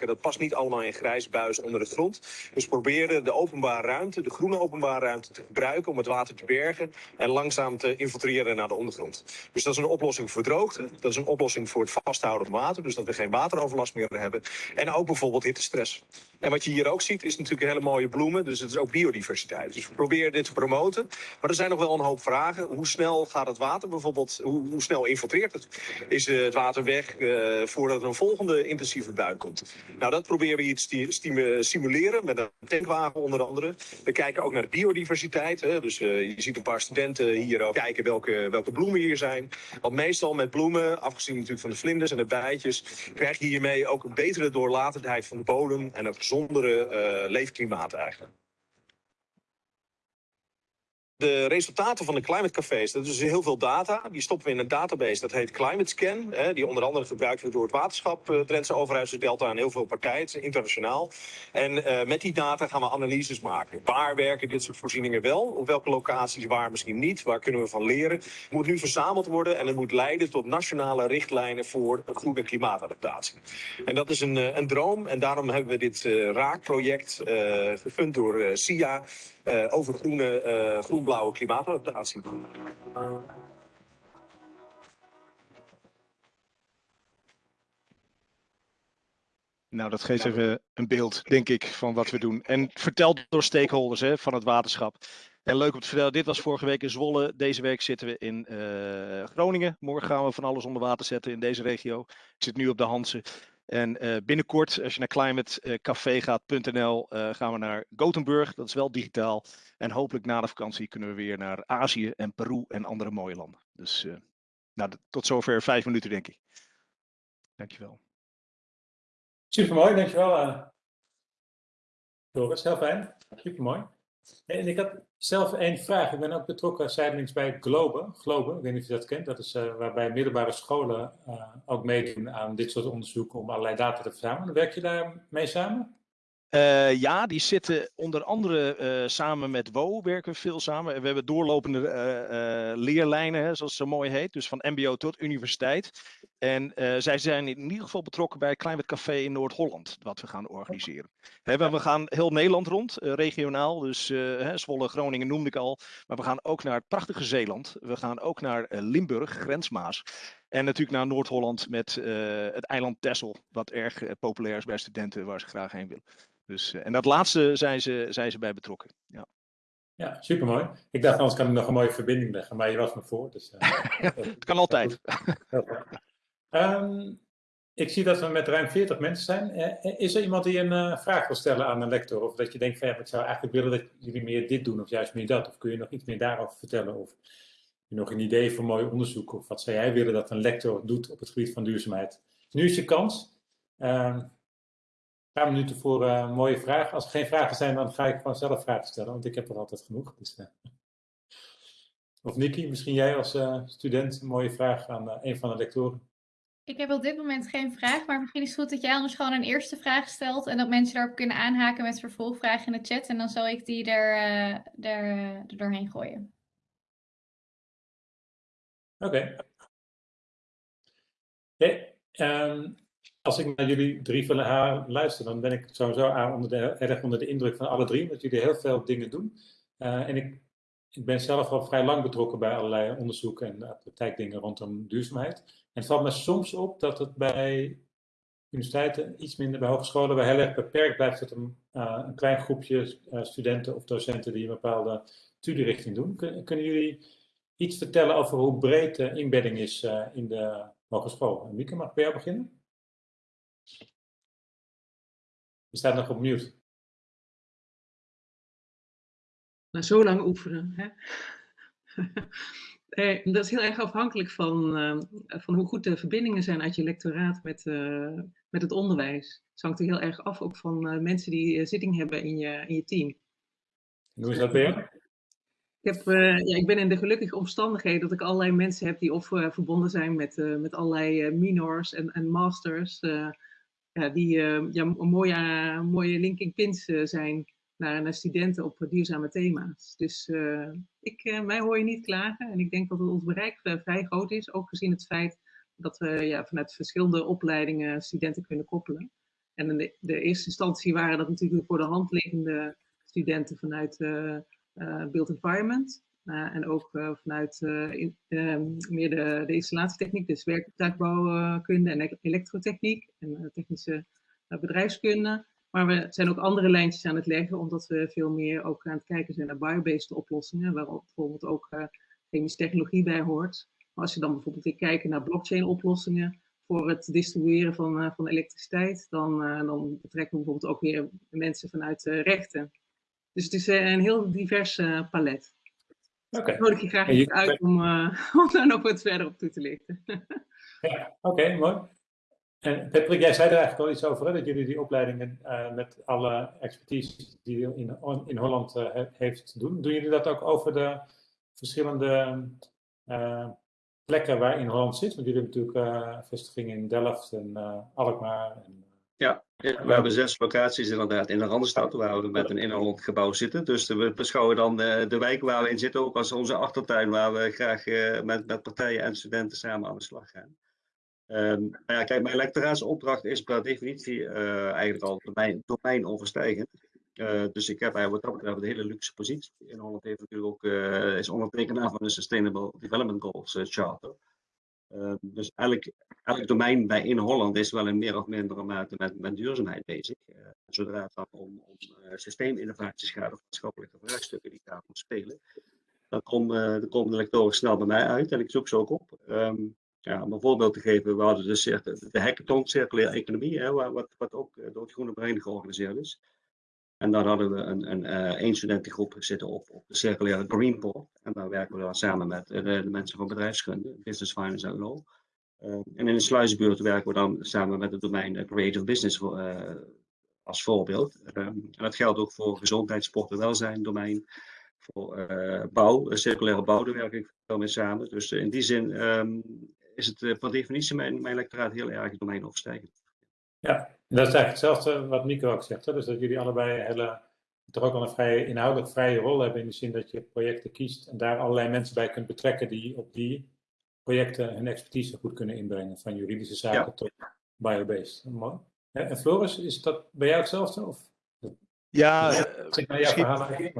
Dat past niet allemaal in grijze buis onder de grond. Dus proberen de openbare ruimte, de groene openbare ruimte te gebruiken om het water te bergen en langzaam te infiltreren naar de ondergrond. Dus dat is een oplossing voor droogte. Dat is een oplossing voor het vasthouden van water, dus dat we geen wateroverlast meer hebben. En ook bijvoorbeeld hittestress. En wat je hier ook ziet is natuurlijk hele mooie bloemen, dus het is ook biodiversiteit. Dus we proberen dit te promoten. Maar er zijn nog wel een hoop vragen. Hoe snel gaat het water bijvoorbeeld, hoe, hoe snel infiltreert het? Is het water weg uh, voordat er een volgende intensieve emissieverbruik komt. Nou, dat proberen we hier te stimuleren met een tankwagen onder andere. We kijken ook naar de biodiversiteit. Hè. Dus je ziet een paar studenten hier ook kijken welke, welke bloemen hier zijn. Want meestal met bloemen, afgezien natuurlijk van de vlinders en de bijtjes, krijg je hiermee ook een betere doorlatendheid van de bodem en een gezondere leefklimaat eigenlijk de resultaten van de climate cafés, dat is heel veel data. Die stoppen we in een database, dat heet Climate Scan. Hè, die onder andere gebruikt wordt door het waterschap, uh, Drentse overheidsdelta en heel veel partijen, internationaal. En uh, met die data gaan we analyses maken. Waar werken dit soort voorzieningen wel? Op welke locaties waar misschien niet? Waar kunnen we van leren? Het moet nu verzameld worden en het moet leiden tot nationale richtlijnen voor een goede klimaatadaptatie. En dat is een, uh, een droom en daarom hebben we dit raakproject gefund door SIA uh, over groene, uh, groen-blauwe klimaatadaptatie. Nou, dat geeft even een beeld, denk ik, van wat we doen. En verteld door stakeholders hè, van het waterschap. En leuk om te vertellen, dit was vorige week in Zwolle. Deze week zitten we in uh, Groningen. Morgen gaan we van alles onder water zetten in deze regio. Ik zit nu op de Hansen. En uh, binnenkort, als je naar climatecafé.nl, uh, gaan we naar Gothenburg. Dat is wel digitaal. En hopelijk na de vakantie kunnen we weer naar Azië en Peru en andere mooie landen. Dus nou, tot zover vijf minuten, denk ik. Dankjewel. Supermooi, dankjewel. Doris, heel fijn. Supermooi. En ik had zelf één vraag. Ik ben ook betrokken zijdelings bij Globe. Globe, ik weet niet of je dat kent. Dat is uh, waarbij middelbare scholen uh, ook meedoen aan dit soort onderzoeken om allerlei data te verzamelen. Werk je daar mee samen? Uh, ja, die zitten onder andere uh, samen met WO, werken we veel samen. We hebben doorlopende uh, leerlijnen, hè, zoals het zo mooi heet, dus van MBO tot universiteit. En zij zijn in ieder geval betrokken bij Climate Café in Noord-Holland, wat we gaan organiseren. We gaan heel Nederland rond, regionaal, dus hè, Zwolle, Groningen noemde ik al. Maar we gaan ook naar het prachtige Zeeland. We gaan ook naar Limburg, grensmaas. En natuurlijk naar Noord-Holland met het eiland Texel, wat erg populair is bij studenten waar ze graag heen willen. Dus, en dat laatste zijn ze, zijn ze bij betrokken. Ja. Ja, supermooi. Ik dacht, anders kan ik nog een mooie verbinding leggen, maar je was me voor. Dus, *laughs* het kan altijd. um, ik zie dat we met ruim 40 mensen zijn. Uh, is er iemand die een uh, vraag wil stellen aan een lector? Of dat je denkt, van, ja, ik zou eigenlijk willen dat jullie meer dit doen, of juist meer dat? Of kun je nog iets meer daarover vertellen? Of nog een idee voor mooi onderzoek? Of wat zou jij willen dat een lector doet op het gebied van duurzaamheid? Nu is je kans. Uh, paar minuten voor uh, mooie vragen. Als er geen vragen zijn, dan ga ik gewoon zelf vragen stellen, want ik heb er altijd genoeg. Dus, uh. Of Nikki, misschien jij als uh, student een mooie vraag aan een van de lectoren. Ik heb op dit moment geen vraag, maar misschien is het goed dat jij anders gewoon een eerste vraag stelt en dat mensen daarop kunnen aanhaken met vervolgvragen in de chat en dan zal ik die er, er doorheen gooien. Oké. Um, als ik naar jullie drie van haar luister, dan ben ik sowieso onder de, erg onder de indruk van alle drie, omdat jullie heel veel dingen doen. Uh, en ik, ik ben zelf al vrij lang betrokken bij allerlei onderzoeken en praktijkdingen rondom duurzaamheid. En het valt me soms op dat het bij universiteiten, iets minder bij hogescholen, bij heel erg beperkt blijft tot een, uh, een klein groepje uh, studenten of docenten die een bepaalde studierichting doen. Kun, kunnen jullie iets vertellen over hoe breed de inbedding is in de hogeschool? Mieke, mag ik bij jou beginnen? Je staat nog op mute. Nou, zo lang oefenen. Hè? nee, *laughs* dat is heel erg afhankelijk van, uh, van hoe goed de verbindingen zijn uit je lectoraat met, uh, met het onderwijs. Het hangt er heel erg af ook van uh, mensen die zitting hebben in je, in je team. En hoe is dat weer? Ik, heb, ja, ik ben in de gelukkige omstandigheden dat ik allerlei mensen heb die of verbonden zijn met, met allerlei minors en, en masters ja, die ja, mooie, mooie linking pins zijn naar, naar studenten op duurzame thema's. Dus ik, mij hoor je niet klagen en ik denk dat ons bereik vrij groot is, ook gezien het feit dat we ja, vanuit verschillende opleidingen studenten kunnen koppelen. En in de, de eerste instantie waren dat natuurlijk voor de hand liggende studenten vanuit Build Environment. Uh, en ook uh, vanuit in, meer de, de, installatietechniek, dus werktuigbouwkunde en elektrotechniek en technische bedrijfskunde. Maar we zijn ook andere lijntjes aan het leggen, omdat we veel meer ook aan het kijken zijn naar biobased oplossingen, waar bijvoorbeeld ook chemische technologie bij hoort. Maar als je dan bijvoorbeeld kijkt naar blockchain oplossingen, voor het distribueren van, van elektriciteit. Dan, dan betrekken we bijvoorbeeld ook weer mensen vanuit rechten. Dus het is een heel divers palet. Oké. Okay. nodig je graag je... uit om, *laughs* om daar nog wat verder op toe te lichten. *laughs* ja, oké, mooi. En Patrick, jij zei er eigenlijk al iets over, hè, dat jullie die opleidingen uh, met alle expertise die je in, in Holland uh, heeft doen. Doen jullie dat ook over de verschillende uh, plekken waar in Holland zit? Want jullie hebben natuurlijk vestigingen in Delft en Alkmaar. En, we hebben zes locaties inderdaad in de Randstad waar we met een in Holland gebouw zitten. Dus we beschouwen dan de, de wijk waar we in zitten ook als onze achtertuin waar we graag met, met partijen en studenten samen aan de slag gaan. Um, maar ja, kijk, mijn lectoraatsopdracht is per definitie uh, eigenlijk al domein, domeinoverstijgend. Uh, dus ik heb wat dat betreft een hele luxe positie. In Holland heeft natuurlijk ook, is ondertekenaar van de Sustainable Development Goals Charter. Ehm, dus elk, elk domein bij in Holland is wel in meer of mindere mate met, met duurzaamheid bezig. zodra het dan om, om systeeminnovaties gaat of maatschappelijke vraagstukken die daar moeten spelen, dan, kom, komen de lectoren snel bij mij uit en ik zoek ze ook op. Um, ja, om een voorbeeld te geven, we hadden de, de hackathon circulaire economie, hè, wat, wat ook eh, door het Groene Brein georganiseerd is. En daar hadden we een, een, een studentengroep zitten op, op de circulaire Greenport. En daar werken we dan samen met uh, de, mensen van bedrijfskunde, Business Finance en Law. Uh, en in de sluisbuurt werken we dan samen met het domein Creative Business als voorbeeld. Um, en dat geldt ook voor gezondheid, sport en welzijn domein. Voor bouw, circulaire bouw, daar werk ik veel mee samen. Dus in die zin um, is het per definitie mijn, mijn lectoraat heel erg domeinoverstijgend. Ja, en dat is eigenlijk hetzelfde wat Nico ook zegt. Hè? Dus dat jullie allebei hele, toch ook wel een vrije, inhoudelijk vrije rol hebben in de zin dat je projecten kiest en daar allerlei mensen bij kunt betrekken die op die projecten hun expertise goed kunnen inbrengen. Van juridische zaken tot biobased. Mooi. En Floris, is dat bij jou hetzelfde? Of? Ja, ja zeg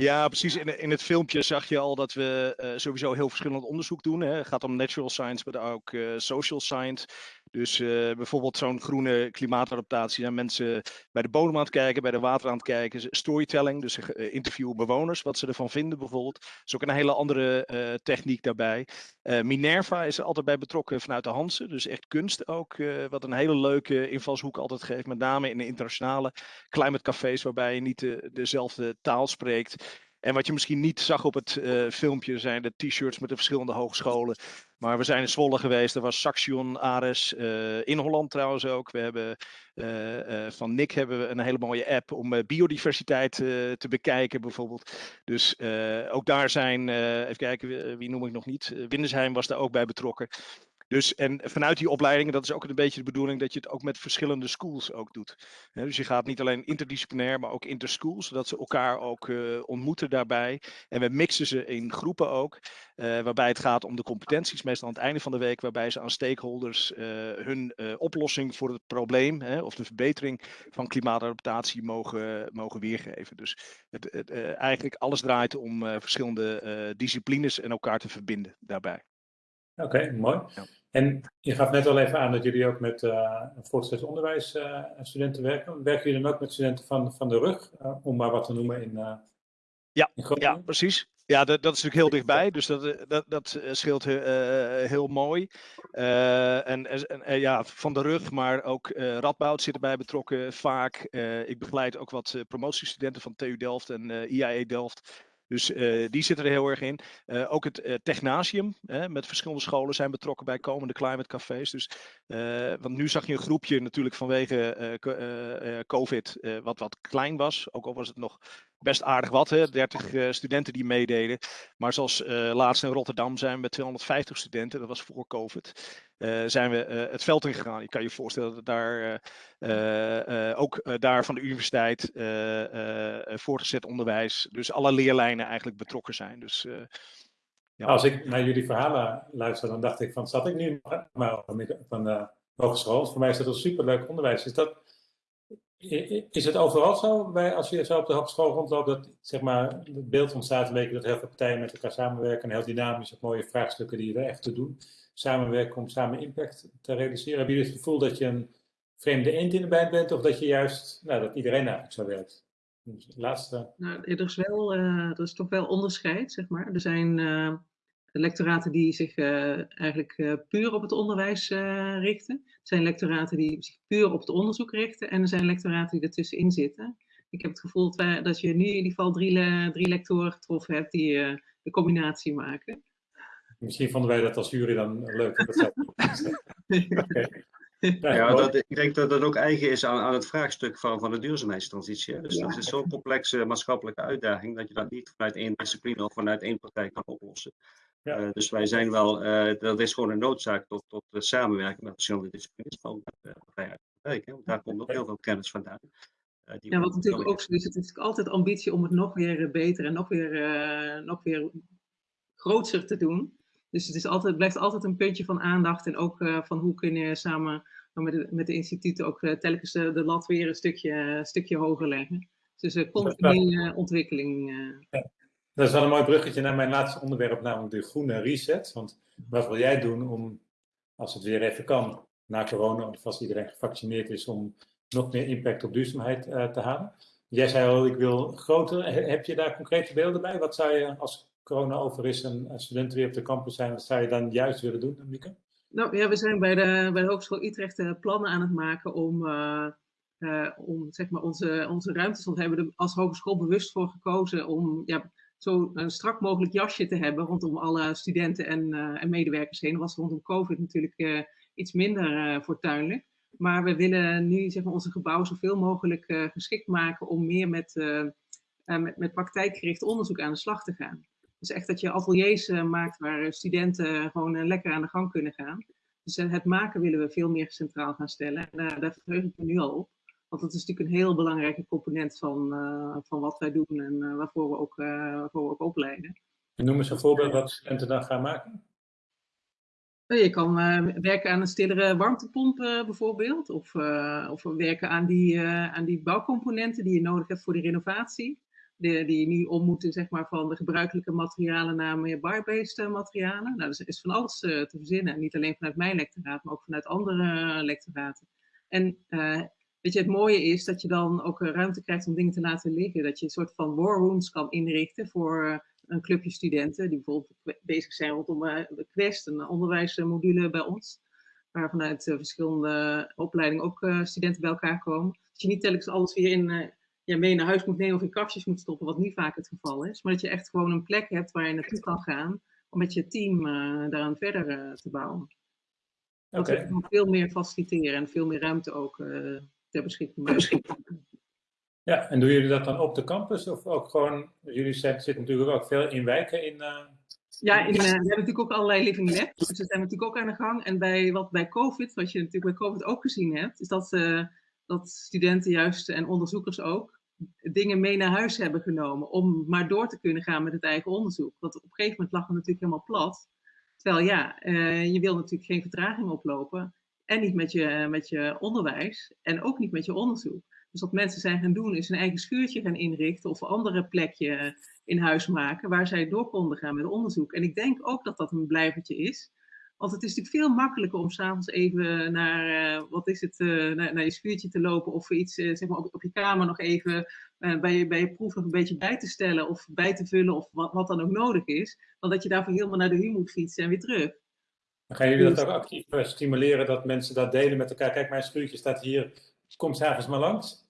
Ja, precies. In, in het filmpje zag je al dat we uh, sowieso heel verschillend onderzoek doen. Hè. Het gaat om natural science, maar ook uh, social science. Dus uh, bijvoorbeeld zo'n groene klimaatadaptatie. Zijn mensen bij de bodem aan het kijken, bij de water aan het kijken. Storytelling, dus interviewen bewoners, wat ze ervan vinden bijvoorbeeld. Dat is ook een hele andere techniek daarbij. Minerva is er altijd bij betrokken vanuit de Hansen. Dus echt kunst ook, wat een hele leuke invalshoek altijd geeft. Met name in de internationale climate cafés, waarbij je niet de, dezelfde taal spreekt. En wat je misschien niet zag op het uh, filmpje zijn de t-shirts met de verschillende hogescholen. Maar we zijn in Zwolle geweest, er was Saxion, Ares, uh, in Holland trouwens ook. We hebben uh, van Nick hebben we een hele mooie app om biodiversiteit te bekijken bijvoorbeeld. Dus ook daar zijn, even kijken, wie, wie noem ik nog niet, Windesheim was daar ook bij betrokken. Dus en vanuit die opleidingen, dat is ook een beetje de bedoeling dat je het ook met verschillende schools ook doet. dus je gaat niet alleen interdisciplinair, maar ook interschools, zodat ze elkaar ook uh, ontmoeten daarbij. En we mixen ze in groepen ook, uh, waarbij het gaat om de competenties, meestal aan het einde van de week, waarbij ze aan stakeholders uh, hun oplossing voor het probleem hè, of de verbetering van klimaatadaptatie mogen, mogen weergeven. Dus het, het, eigenlijk alles draait om verschillende disciplines en elkaar te verbinden daarbij. Oké, okay, mooi. Ja. En je gaf net al even aan dat jullie ook met uh, voortgezet onderwijs uh, studenten werken. Werken jullie dan ook met studenten van, van de rug, uh, om maar wat te noemen in, ja, in ja, precies. Ja, dat, dat is natuurlijk heel dichtbij, dus dat, dat, dat scheelt heel mooi. en, en ja, van de rug, maar ook Radboud zit erbij betrokken vaak. ik begeleid ook wat promotiestudenten van TU Delft en IAE Delft. Dus uh, die zitten er heel erg in. Uh, ook het uh, Technasium met verschillende scholen zijn betrokken bij komende climate cafés. Dus, want nu zag je een groepje natuurlijk vanwege COVID wat wat klein was. Ook al was het nog best aardig wat, hè? 30 uh, studenten die meededen. Maar zoals uh, laatst in Rotterdam zijn we met 250 studenten, dat was voor COVID, uh, zijn we het veld in gegaan. Je kan je voorstellen dat daar ook daar van de universiteit, voortgezet onderwijs, dus alle leerlijnen eigenlijk betrokken zijn. Dus, ja. Als ik naar jullie verhalen luister, dan dacht ik van, zat ik nu maar van de hogeschool? Voor mij is dat een superleuk onderwijs. Is dat is het overal zo, bij, als je zo op de hogeschool rondloopt, dat zeg maar, het beeld ontstaat dat heel veel partijen met elkaar samenwerken en heel dynamisch op mooie vraagstukken die er echt te doen, samenwerken om samen impact te realiseren? Hebben jullie het gevoel dat je een vreemde eend in de bijt bent of dat je juist, nou, dat iedereen eigenlijk zo werkt? Dus laatste... Nou, er is, wel, uh, er is toch wel onderscheid, zeg maar. Er zijn uh, lectoraten die zich eh, eigenlijk eh, puur op het onderwijs eh, richten. Er zijn lectoraten die zich puur op het onderzoek richten. En er zijn lectoraten die ertussenin zitten. Ik heb het gevoel dat, wij, dat je nu in ieder geval drie, le- drie lectoren getroffen hebt die eh, de combinatie maken. Misschien vonden wij dat als jury dan leuk. Dat *laughs* Oké. Ja, Ja, dat, ik denk dat dat ook eigen is aan, aan het vraagstuk van, van de duurzaamheidstransitie. Dus Ja. dat is zo'n complexe maatschappelijke uitdaging dat je dat niet vanuit één discipline of vanuit één partij kan oplossen. Ja. Eh, dus wij zijn wel, eh, dat is gewoon een noodzaak tot, tot eh, samenwerking met verschillende disciplines van uh. Want daar komt ook heel veel kennis vandaan. eh, die Ja, wat natuurlijk ook zo is, het is natuurlijk altijd ambitie om het nog weer beter en nog weer, eh, nog weer grootser te doen. Dus het is altijd, blijft altijd een puntje van aandacht en ook eh, van hoe kun je samen met de, met de instituten ook telkens de, de lat weer een stukje, stukje hoger leggen. Dus uh, continue uh, ontwikkeling. Uh. Dat is wel een mooi bruggetje naar mijn laatste onderwerp, namelijk de groene reset. Want wat wil jij doen om, als het weer even kan, na corona, of als iedereen gevaccineerd is, om nog meer impact op duurzaamheid uh, te halen? Jij zei al, ik wil groter. Heb je daar concrete beelden bij? Wat zou je, als corona over is en studenten weer op de campus zijn, wat zou je dan juist willen doen, Mieke? Nou ja, we zijn bij de, bij de Hogeschool Utrecht uh, plannen aan het maken om, om zeg maar onze, onze ruimtes, want we hebben er als hogeschool bewust voor gekozen om ja, zo een strak mogelijk jasje te hebben rondom alle studenten en, en medewerkers heen. Was rondom COVID natuurlijk iets minder fortuinlijk. Maar we willen nu zeg maar, onze gebouwen zoveel mogelijk geschikt maken om meer met, met, met praktijkgericht onderzoek aan de slag te gaan. Dus echt dat je ateliers maakt waar studenten gewoon lekker aan de gang kunnen gaan. Dus het maken willen we veel meer centraal gaan stellen. En daar verheug ik me nu al op. Want dat is natuurlijk een heel belangrijke component van, van wat wij doen en waarvoor, we ook, waarvoor we ook opleiden. En noem eens een voorbeeld wat studenten dan gaan maken. Je kan werken aan een stillere warmtepomp bijvoorbeeld. Of, of werken aan die, aan die bouwcomponenten die je nodig hebt voor die renovatie die, die nu om moeten zeg maar, van de gebruikelijke materialen naar meer bar-based materialen. Nou, er is van alles te verzinnen. Niet alleen vanuit mijn lectoraat, maar ook vanuit andere lectoraten. En uh, weet je, het mooie is dat je dan ook ruimte krijgt om dingen te laten liggen. Dat je een soort van war rooms kan inrichten voor uh, een clubje studenten. Die bijvoorbeeld bezig zijn rondom de Quest, een onderwijsmodule bij ons. Waar vanuit verschillende opleidingen ook studenten bij elkaar komen. Dat je niet telkens alles weer in ja, mee naar huis moet nemen of in kastjes moet stoppen, wat niet vaak het geval is. Maar dat je echt gewoon een plek hebt waar je naartoe kan gaan om met je team uh, daaraan verder uh, te bouwen. Dat okay. we veel meer faciliteren en veel meer ruimte ook uh, ter beschikking. Ja, en doen jullie dat dan op de campus of ook gewoon, jullie zitten natuurlijk ook veel in wijken in... Ja, in, we hebben natuurlijk ook allerlei living labs, dus daar zijn we natuurlijk ook aan de gang. En bij, wat bij COVID, wat je natuurlijk bij COVID ook gezien hebt, is dat, dat studenten juist en onderzoekers ook dingen mee naar huis hebben genomen om maar door te kunnen gaan met het eigen onderzoek. Want op een gegeven moment lag het natuurlijk helemaal plat. Terwijl ja, je wil natuurlijk geen vertraging oplopen. En niet met je, met je onderwijs en ook niet met je onderzoek. Dus wat mensen zijn gaan doen is een eigen schuurtje gaan inrichten of een andere plekje in huis maken waar zij door konden gaan met onderzoek. En ik denk ook dat dat een blijvertje is. Want het is natuurlijk veel makkelijker om s'avonds even naar, uh, wat is het, uh, naar, je schuurtje te lopen of iets uh, zeg maar op, op, je kamer nog even bij, je, bij je proef nog een beetje bij te stellen of bij te vullen of wat, wat dan ook nodig is. Dan dat je daarvoor helemaal naar de HU moet fietsen en weer terug. Gaan jullie dat ook actief stimuleren dat mensen dat delen met elkaar? Kijk, mijn schuurtje staat hier, kom s'avonds maar langs.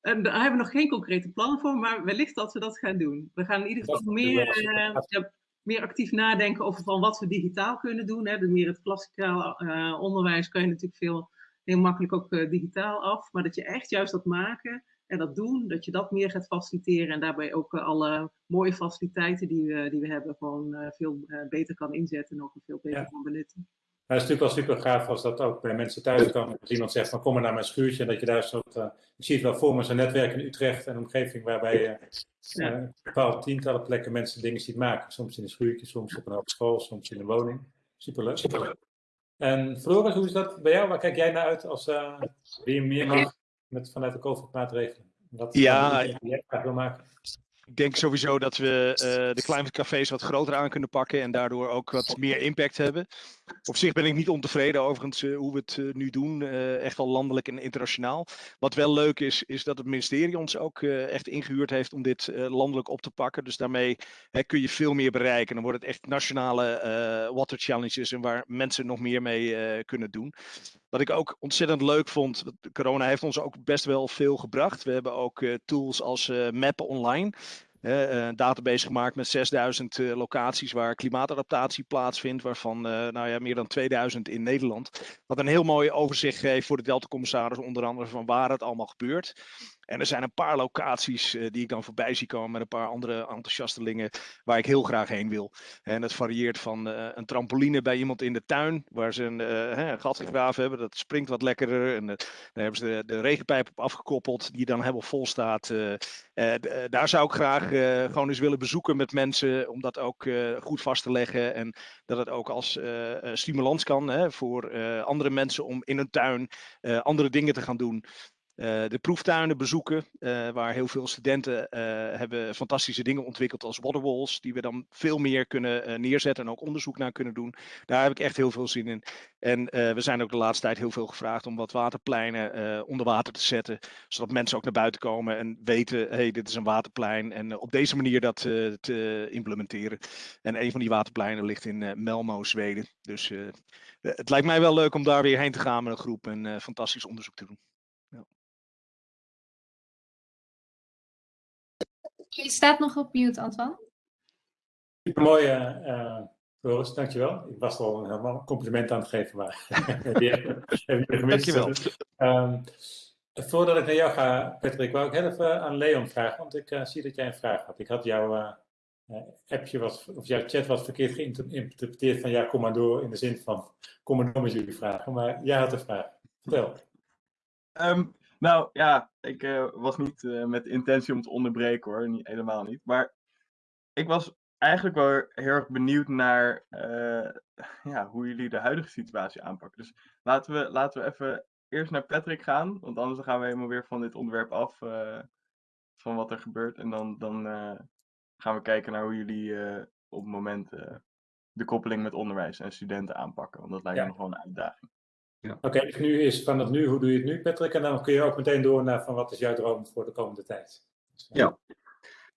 En daar hebben we nog geen concrete plannen voor, maar wellicht dat we dat gaan doen. We gaan in ieder geval meer, ja, meer actief nadenken over van wat we digitaal kunnen doen. Hè. De meer het klassikaal uh, onderwijs kan je natuurlijk veel, heel makkelijk ook uh, digitaal af. Maar dat je echt juist dat maken en dat doen, dat je dat meer gaat faciliteren. En daarbij ook uh, alle mooie faciliteiten die we, die we hebben gewoon veel beter kan inzetten en ook veel beter Ja. kan benutten. Maar het is natuurlijk wel super gaaf als dat ook bij mensen thuis kan. Als iemand zegt van kom maar naar mijn schuurtje en dat je daar een soort, uh, ik zie het wel voor me, zo'n netwerk in Utrecht en omgeving waarbij je uh, uh, bepaalde tientallen plekken mensen dingen ziet maken. Soms in een schuurtje, soms op een hogeschool, soms in een woning. Superleuk. Superleuk. En Floris, hoe is dat bij jou? Waar kijk jij naar uit als uh, wie meer mag met, vanuit de COVID-maatregelen? Ja, graag wil maken? Ik denk sowieso dat we uh, de climate cafés wat groter aan kunnen pakken en daardoor ook wat meer impact hebben. Op zich ben ik niet ontevreden overigens uh, hoe we het uh, nu doen. Uh, echt wel landelijk en internationaal. Wat wel leuk is, is dat het ministerie ons ook echt ingehuurd heeft om dit landelijk op te pakken. Dus daarmee kun je veel meer bereiken. Dan wordt het echt nationale water challenges en waar mensen nog meer mee kunnen doen. Wat ik ook ontzettend leuk vond, corona heeft ons ook best wel veel gebracht. We hebben ook tools als Mappen Online een database gemaakt met 6000 uh, locaties waar klimaatadaptatie plaatsvindt, waarvan uh, nou ja, meer dan 2000 in Nederland. Wat een heel mooi overzicht geeft voor de Delta-commissaris, onder andere van waar het allemaal gebeurt. En er zijn een paar locaties uh, die ik dan voorbij zie komen met een paar andere enthousiastelingen waar ik heel graag heen wil. En het varieert van uh, een trampoline bij iemand in de tuin waar ze een, uh, een gat gegraven hebben. Dat springt wat lekkerder. En daar hebben ze de, de, regenpijp op afgekoppeld die dan helemaal vol staat. daar zou ik graag gewoon eens willen bezoeken met mensen om dat ook goed vast te leggen. En dat het ook als stimulans kan hè, voor andere mensen om in hun tuin andere dingen te gaan doen. Uh, de proeftuinen bezoeken, uh, waar heel veel studenten uh, hebben fantastische dingen ontwikkeld als waterwalls, die we dan veel meer kunnen neerzetten en ook onderzoek naar kunnen doen. Daar heb ik echt heel veel zin in. En we zijn ook de laatste tijd heel veel gevraagd om wat waterpleinen onder water te zetten, zodat mensen ook naar buiten komen en weten, hey, dit is een waterplein. En op deze manier dat te implementeren. En een van die waterpleinen ligt in Melmo, Zweden. Dus het lijkt mij wel leuk om daar weer heen te gaan met een groep en fantastisch onderzoek te doen. Je staat nog op mute, Antoine. Supermooi, uh, Floris, dankjewel. Ik was al een helemaal compliment aan het geven, maar *laughs* gemist. Dankjewel. Um, voordat ik naar jou ga, Patrick, wou ik heel even aan Leon vragen, want ik uh, zie dat jij een vraag had. Ik had jouw uh, appje wat, of jouw chat wat verkeerd geïnterpreteerd van ja, kom maar door in de zin van kom maar door met jullie vragen, maar jij had een vraag. Vertel. Um, nou ja, ik uh, was niet uh, met intentie om te onderbreken hoor, niet, helemaal niet. Maar ik was eigenlijk wel heel erg benieuwd naar uh, ja, hoe jullie de huidige situatie aanpakken. Dus laten we, laten we even eerst naar Patrick gaan, want anders gaan we helemaal weer van dit onderwerp af, van wat er gebeurt. En dan, dan gaan we kijken naar hoe jullie op het moment de koppeling met onderwijs en studenten aanpakken, want dat lijkt me nog wel een uitdaging. Ja. Oké, okay, dus nu is van het nu, hoe doe je het nu, Patrick? En dan kun je ook meteen door naar van wat is jouw droom voor de komende tijd? Dus. Ja.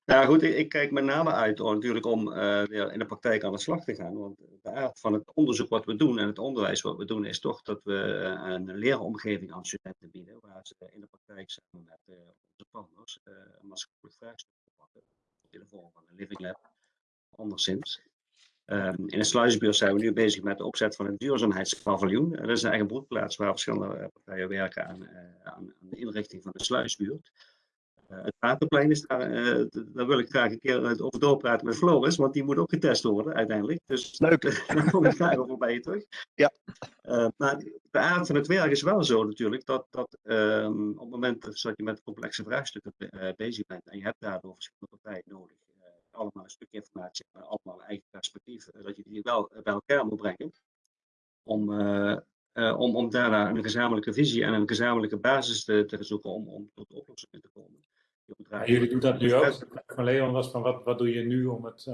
Nou goed, ik, ik, kijk met name uit oh, natuurlijk om uh, in de praktijk aan de slag te gaan. Want de aard van het onderzoek wat we doen en het onderwijs wat we doen is toch dat we uh, een leeromgeving aan studenten bieden. Waar ze in de praktijk samen met uh, onze partners een maatschappelijk vraagstuk de vorm van een living lab, anderszins. Um, in de sluisbuurt zijn we nu bezig met de opzet van een duurzaamheidspaviljoen. Dat is een eigen broedplaats waar verschillende partijen werken aan, uh, aan, aan de inrichting van de sluisbuurt. Het waterplein is daar, daar wil ik graag een keer over doorpraten met Floris, want die moet ook getest worden uiteindelijk. Dus Leuk. *laughs* daar kom ik graag over bij je terug. Ja. maar de aard van het werk is wel zo natuurlijk, dat, dat um, op het moment dat je met complexe vraagstukken bezig bent en je hebt daardoor verschillende partijen nodig allemaal een stuk informatie hebben, allemaal eigen perspectief, eh, dat je die wel bij elkaar moet brengen. Om, uh, om, om daarna een gezamenlijke visie en een gezamenlijke basis te, te zoeken om, om tot oplossingen te komen. Jullie doen dat nu ook. Van Leon was van wat, wat doe je nu om het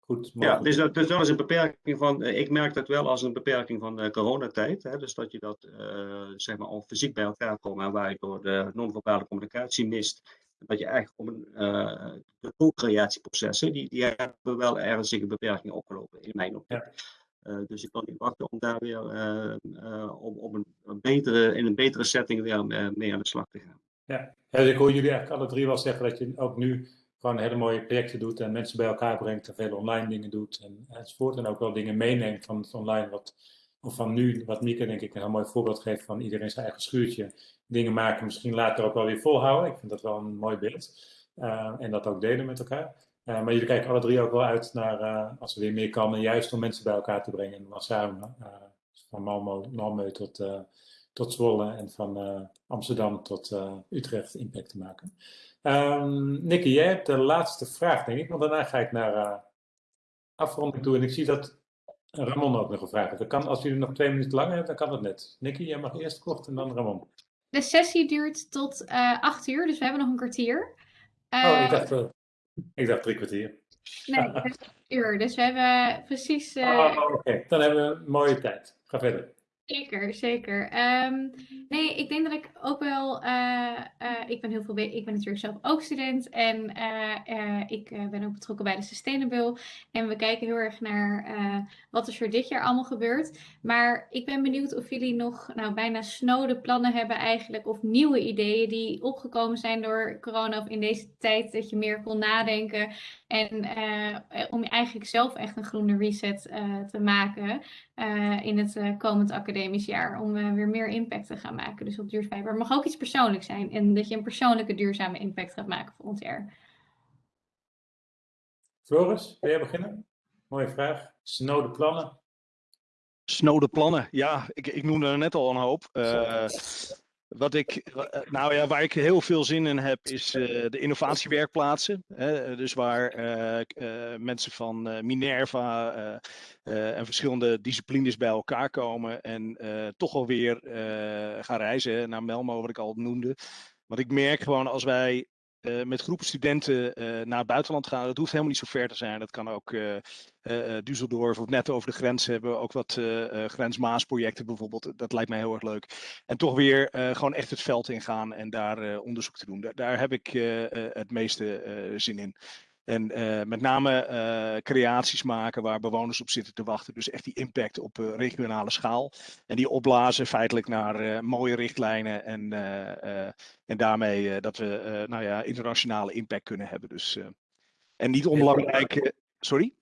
goed Ja, dus dat, dus dat is een beperking van, ik merk dat wel als een beperking van de coronatijd. Hè, dus dat je dat zeg maar al fysiek bij elkaar komt en waar je door de non-verbale communicatie mist dat je eigenlijk om een, uh, de co-creatieprocessen, die, die hebben wel ernstige beperkingen opgelopen, in mijn optiek. Ja. Uh, dus ik kan niet wachten om daar weer uh, om, om een, een, betere, in een betere setting weer mee aan de slag te gaan. Ja. ja, dus ik hoor jullie eigenlijk alle drie wel zeggen dat je ook nu gewoon hele mooie projecten doet en mensen bij elkaar brengt en veel online dingen doet en, enzovoort. En ook wel dingen meeneemt van het online, wat, van nu, wat Mieke denk ik een heel mooi voorbeeld geeft van iedereen zijn eigen schuurtje dingen maken, misschien later ook wel weer volhouden. Ik vind dat wel een mooi beeld. Uh, en dat ook delen met elkaar. Uh, maar jullie kijken alle drie ook wel uit naar, uh, als er weer meer kan, en juist om mensen bij elkaar te brengen. En dan samen, van Malmö, Malmö tot, tot Zwolle en van Amsterdam tot Utrecht impact te maken. Um, jij hebt de laatste vraag, denk ik, want daarna ga ik naar afronding toe. En ik zie dat Ramon ook nog een vraag. Kan, als jullie nog twee minuten langer hebben, dan kan dat net. Nicky, jij mag eerst kort en dan Ramon. De sessie duurt tot uh, acht uur, dus we hebben nog een kwartier. Uh, oh, ik dacht, uh, ik dacht drie kwartier. Nee, *laughs* uur. Dus we hebben precies. eh, Oh, Oké, dan hebben we een mooie tijd. Ga verder. Zeker, zeker. Ehm, nee, ik denk dat ik ook wel. eh, eh, ik ben heel veel. Ik ben natuurlijk zelf ook student en eh, ik ben ook betrokken bij de Sustainable. En we kijken heel erg naar wat er voor dit jaar allemaal gebeurt. Maar ik ben benieuwd of jullie nog nou, bijna snode plannen hebben eigenlijk, of nieuwe ideeën die opgekomen zijn door corona of in deze tijd dat je meer kon nadenken. En eh, om eigenlijk zelf echt een groene reset eh, te maken eh, in het eh, komend academisch jaar. Om eh, weer meer impact te gaan maken. Dus op duurzaamheid. Maar het mag ook iets persoonlijks zijn. En dat je een persoonlijke duurzame impact gaat maken volgend jaar. Floris, wil jij beginnen? Mooie vraag. Snode plannen. Snode plannen. Ja, ik, ik noemde er net al een hoop. Wat ik, eh, nou ja, waar ik heel veel zin in heb, is eh, de innovatiewerkplaatsen. Hè? Dus waar eh, mensen van Minerva en verschillende disciplines bij elkaar komen en toch alweer gaan reizen naar Melmo, wat ik al noemde. Want ik merk gewoon als wij eh, met groepen studenten eh, naar het buitenland gaan, dat hoeft helemaal niet zo ver te zijn. Dat kan ook eh, Düsseldorf of net over de grens hebben. Ook wat grensmaasprojecten bijvoorbeeld. Dat lijkt mij heel erg leuk. En toch weer gewoon echt het veld ingaan en daar onderzoek te doen. Daar, daar heb ik het meeste zin in. En eh, met name eh, creaties maken waar bewoners op zitten te wachten. Dus echt die impact op eh, regionale schaal. En die opblazen feitelijk naar mooie richtlijnen. En, en daarmee dat we nou ja, internationale impact kunnen hebben. Dus, en niet onbelangrijk. sorry?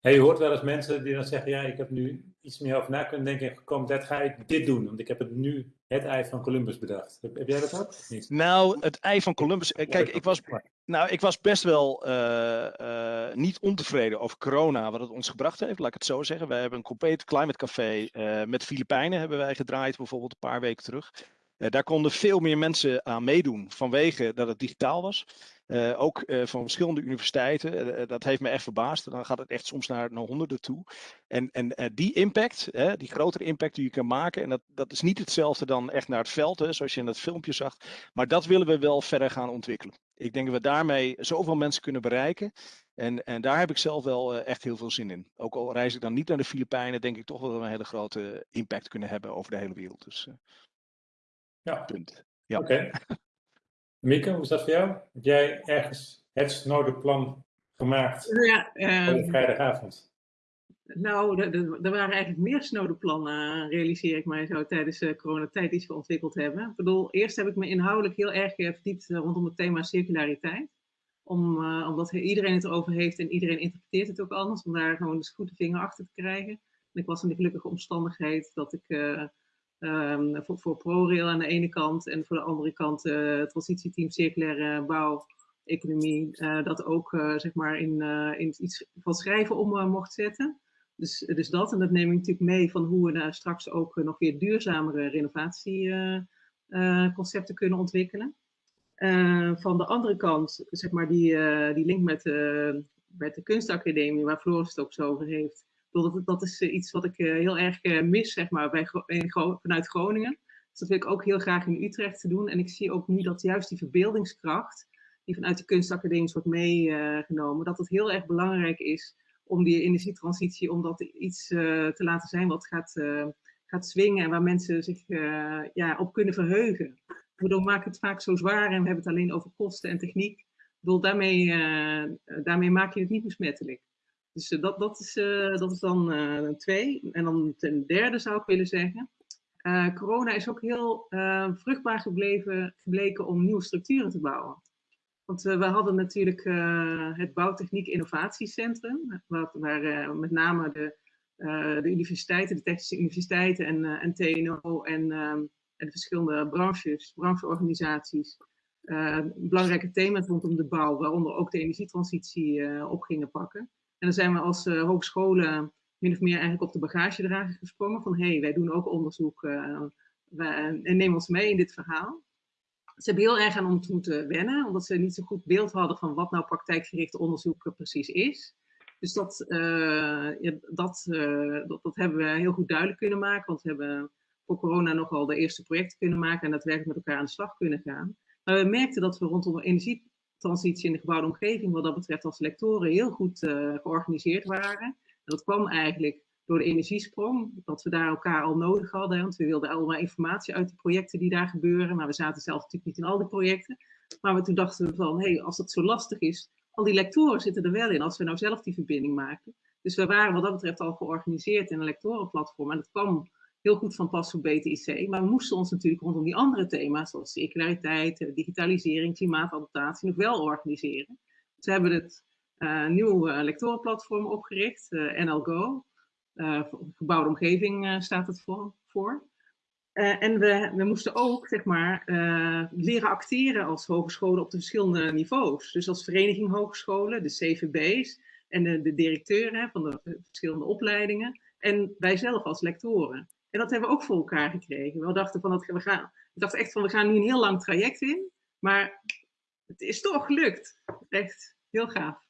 Hey, je hoort wel eens mensen die dan zeggen, ja, ik heb nu iets meer over na kunnen denken en gekomen, dat ga ik dit doen, want ik heb het nu het ei van Columbus bedacht. Heb, jij dat ook? Of niet? Nou, het ei van Columbus. Kijk, ik was, nou, ik was best wel eh, eh, niet ontevreden over corona, wat het ons gebracht heeft, laat ik het zo zeggen. Wij hebben een compleet climate café eh, met Filipijnen hebben wij gedraaid, bijvoorbeeld een paar weken terug. Eh, daar konden veel meer mensen aan meedoen vanwege dat het digitaal was. Eh, ook eh, van verschillende universiteiten. Dat heeft me echt verbaasd. Dan gaat het echt soms naar, naar honderden toe. En, en die impact, hè, die grotere impact die je kan maken, en dat, dat is niet hetzelfde dan echt naar het veld, hè, zoals je in dat filmpje zag. Maar dat willen we wel verder gaan ontwikkelen. Ik denk dat we daarmee zoveel mensen kunnen bereiken. En, en daar heb ik zelf wel echt heel veel zin in. Ook al reis ik dan niet naar de Filipijnen, denk ik toch wel dat we een hele grote impact kunnen hebben over de hele wereld. Dus Ja, punt. Ja. oké. Mieke, hoe is dat voor jou? Heb jij ergens het snode plan gemaakt Ja, voor eh, de vrijdagavond? nou, er- waren eigenlijk meer snode plannen, eh, realiseer ik mij zo, tijdens de coronatijd die we ontwikkeld hebben. Ik bedoel, eerst heb ik me inhoudelijk heel erg eh, verdiept eh, rondom het thema circulariteit. Om, eh, omdat iedereen het erover heeft en iedereen interpreteert het ook anders, om daar gewoon eens goed de vinger achter te krijgen. En ik was in de gelukkige omstandigheid dat ik eh, ehm, voor, voor ProRail aan de ene kant en voor de andere kant het transitieteam circulaire bouw, economie, eh, dat ook eh, zeg maar in, in iets van schrijven om mocht zetten. Dus, dus dat, en dat neem ik natuurlijk mee van hoe we daar straks ook nog weer duurzamere renovatieconcepten kunnen ontwikkelen. Van de andere kant, zeg maar, die, die link met, met de kunstacademie, waar Floris het ook zo over heeft. Dat, dat is eh, iets wat ik eh, heel erg eh, mis, zeg maar, bij, vanuit Groningen. Dus dat wil ik ook heel graag in Utrecht te doen. En ik zie ook nu dat juist die verbeeldingskracht, die vanuit de kunstacademie wordt meegenomen, dat het heel erg belangrijk is om die energietransitie, om dat iets te laten zijn wat gaat, gaat swingen en waar mensen zich ja, op kunnen verheugen. Waardoor maak ik het vaak zo zwaar en we hebben het alleen over kosten en techniek. Ik bedoel, daarmee, daarmee maak je het niet besmettelijk. Dus eh, dat, dat, is, eh, dat is dan eh, twee. En dan ten derde zou ik willen zeggen. corona is ook heel vruchtbaar gebleven, gebleken om nieuwe structuren te bouwen. Want we hadden natuurlijk het Bouwtechniek Innovatiecentrum, waar, waar met name de, de universiteiten, de technische universiteiten en, TNO en, ehm, en de verschillende branches, brancheorganisaties, belangrijke thema's rondom de bouw, waaronder ook de energietransitie op gingen pakken. En dan zijn we als eh, hogescholen min of meer eigenlijk op de bagagedrager gesprongen van hé, hey, wij doen ook onderzoek eh, wij- en neem ons mee in dit verhaal. Ze hebben heel erg aan ons moeten wennen, omdat ze niet zo goed beeld hadden van wat nou praktijkgericht onderzoek eh, precies is. Dus dat, eh, dat, eh, dat, dat hebben we heel goed duidelijk kunnen maken, want we hebben voor corona nogal de eerste projecten kunnen maken en daadwerkelijk met elkaar aan de slag kunnen gaan. Maar we merkten dat we rondom transitie in de gebouwde omgeving wat dat betreft als lectoren heel goed georganiseerd waren. En dat kwam eigenlijk door de energiesprong, dat we daar elkaar al nodig hadden. Want we wilden allemaal informatie uit de projecten die daar gebeuren. Maar we zaten zelf natuurlijk niet in al die projecten. Maar we, toen dachten we van, hé, hey, als dat zo lastig is, al die lectoren zitten er wel in als we nou zelf die verbinding maken. Dus we waren wat dat betreft al georganiseerd in een lectorenplatform. En dat kwam heel goed van pas voor BTIC. Maar we moesten ons natuurlijk rondom die andere thema's, zoals circulariteit, digitalisering, klimaatadaptatie, nog wel organiseren. Dus we hebben het uh, nieuwe lectorenplatform opgericht, uh, NLGO. Uh, gebouwde omgeving staat het voor. voor. en we, we moesten ook, zeg maar, leren acteren als hogescholen op de verschillende niveaus. Dus als vereniging hogescholen, de CVB's en de, de directeuren van de verschillende opleidingen. En wij zelf als lectoren. En dat hebben we ook voor elkaar gekregen. We dachten, van dat, we gaan, dachten echt van, we gaan nu een heel lang traject in. Maar het is toch gelukt. Echt heel gaaf.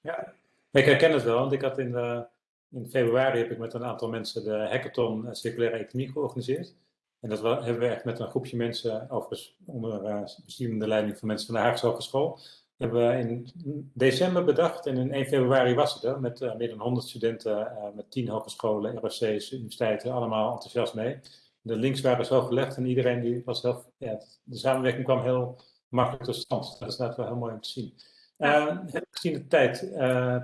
Ja, ik herken het wel. Want ik had in, de, in februari heb ik met een aantal mensen de hackathon circulaire economie georganiseerd. En dat hebben we echt met een groepje mensen, overigens onder uh, leiding van mensen van de Haagse Hogeschool, hebben we in december bedacht en in 1 februari was het er met uh, meer dan 100 studenten, uh, met 10 hogescholen, ROC's, universiteiten, allemaal enthousiast mee. De links waren zo gelegd en iedereen die was heel, ja, de samenwerking kwam heel makkelijk tot stand. Dat is net wel heel mooi om te zien. Uh, heb gezien de tijd,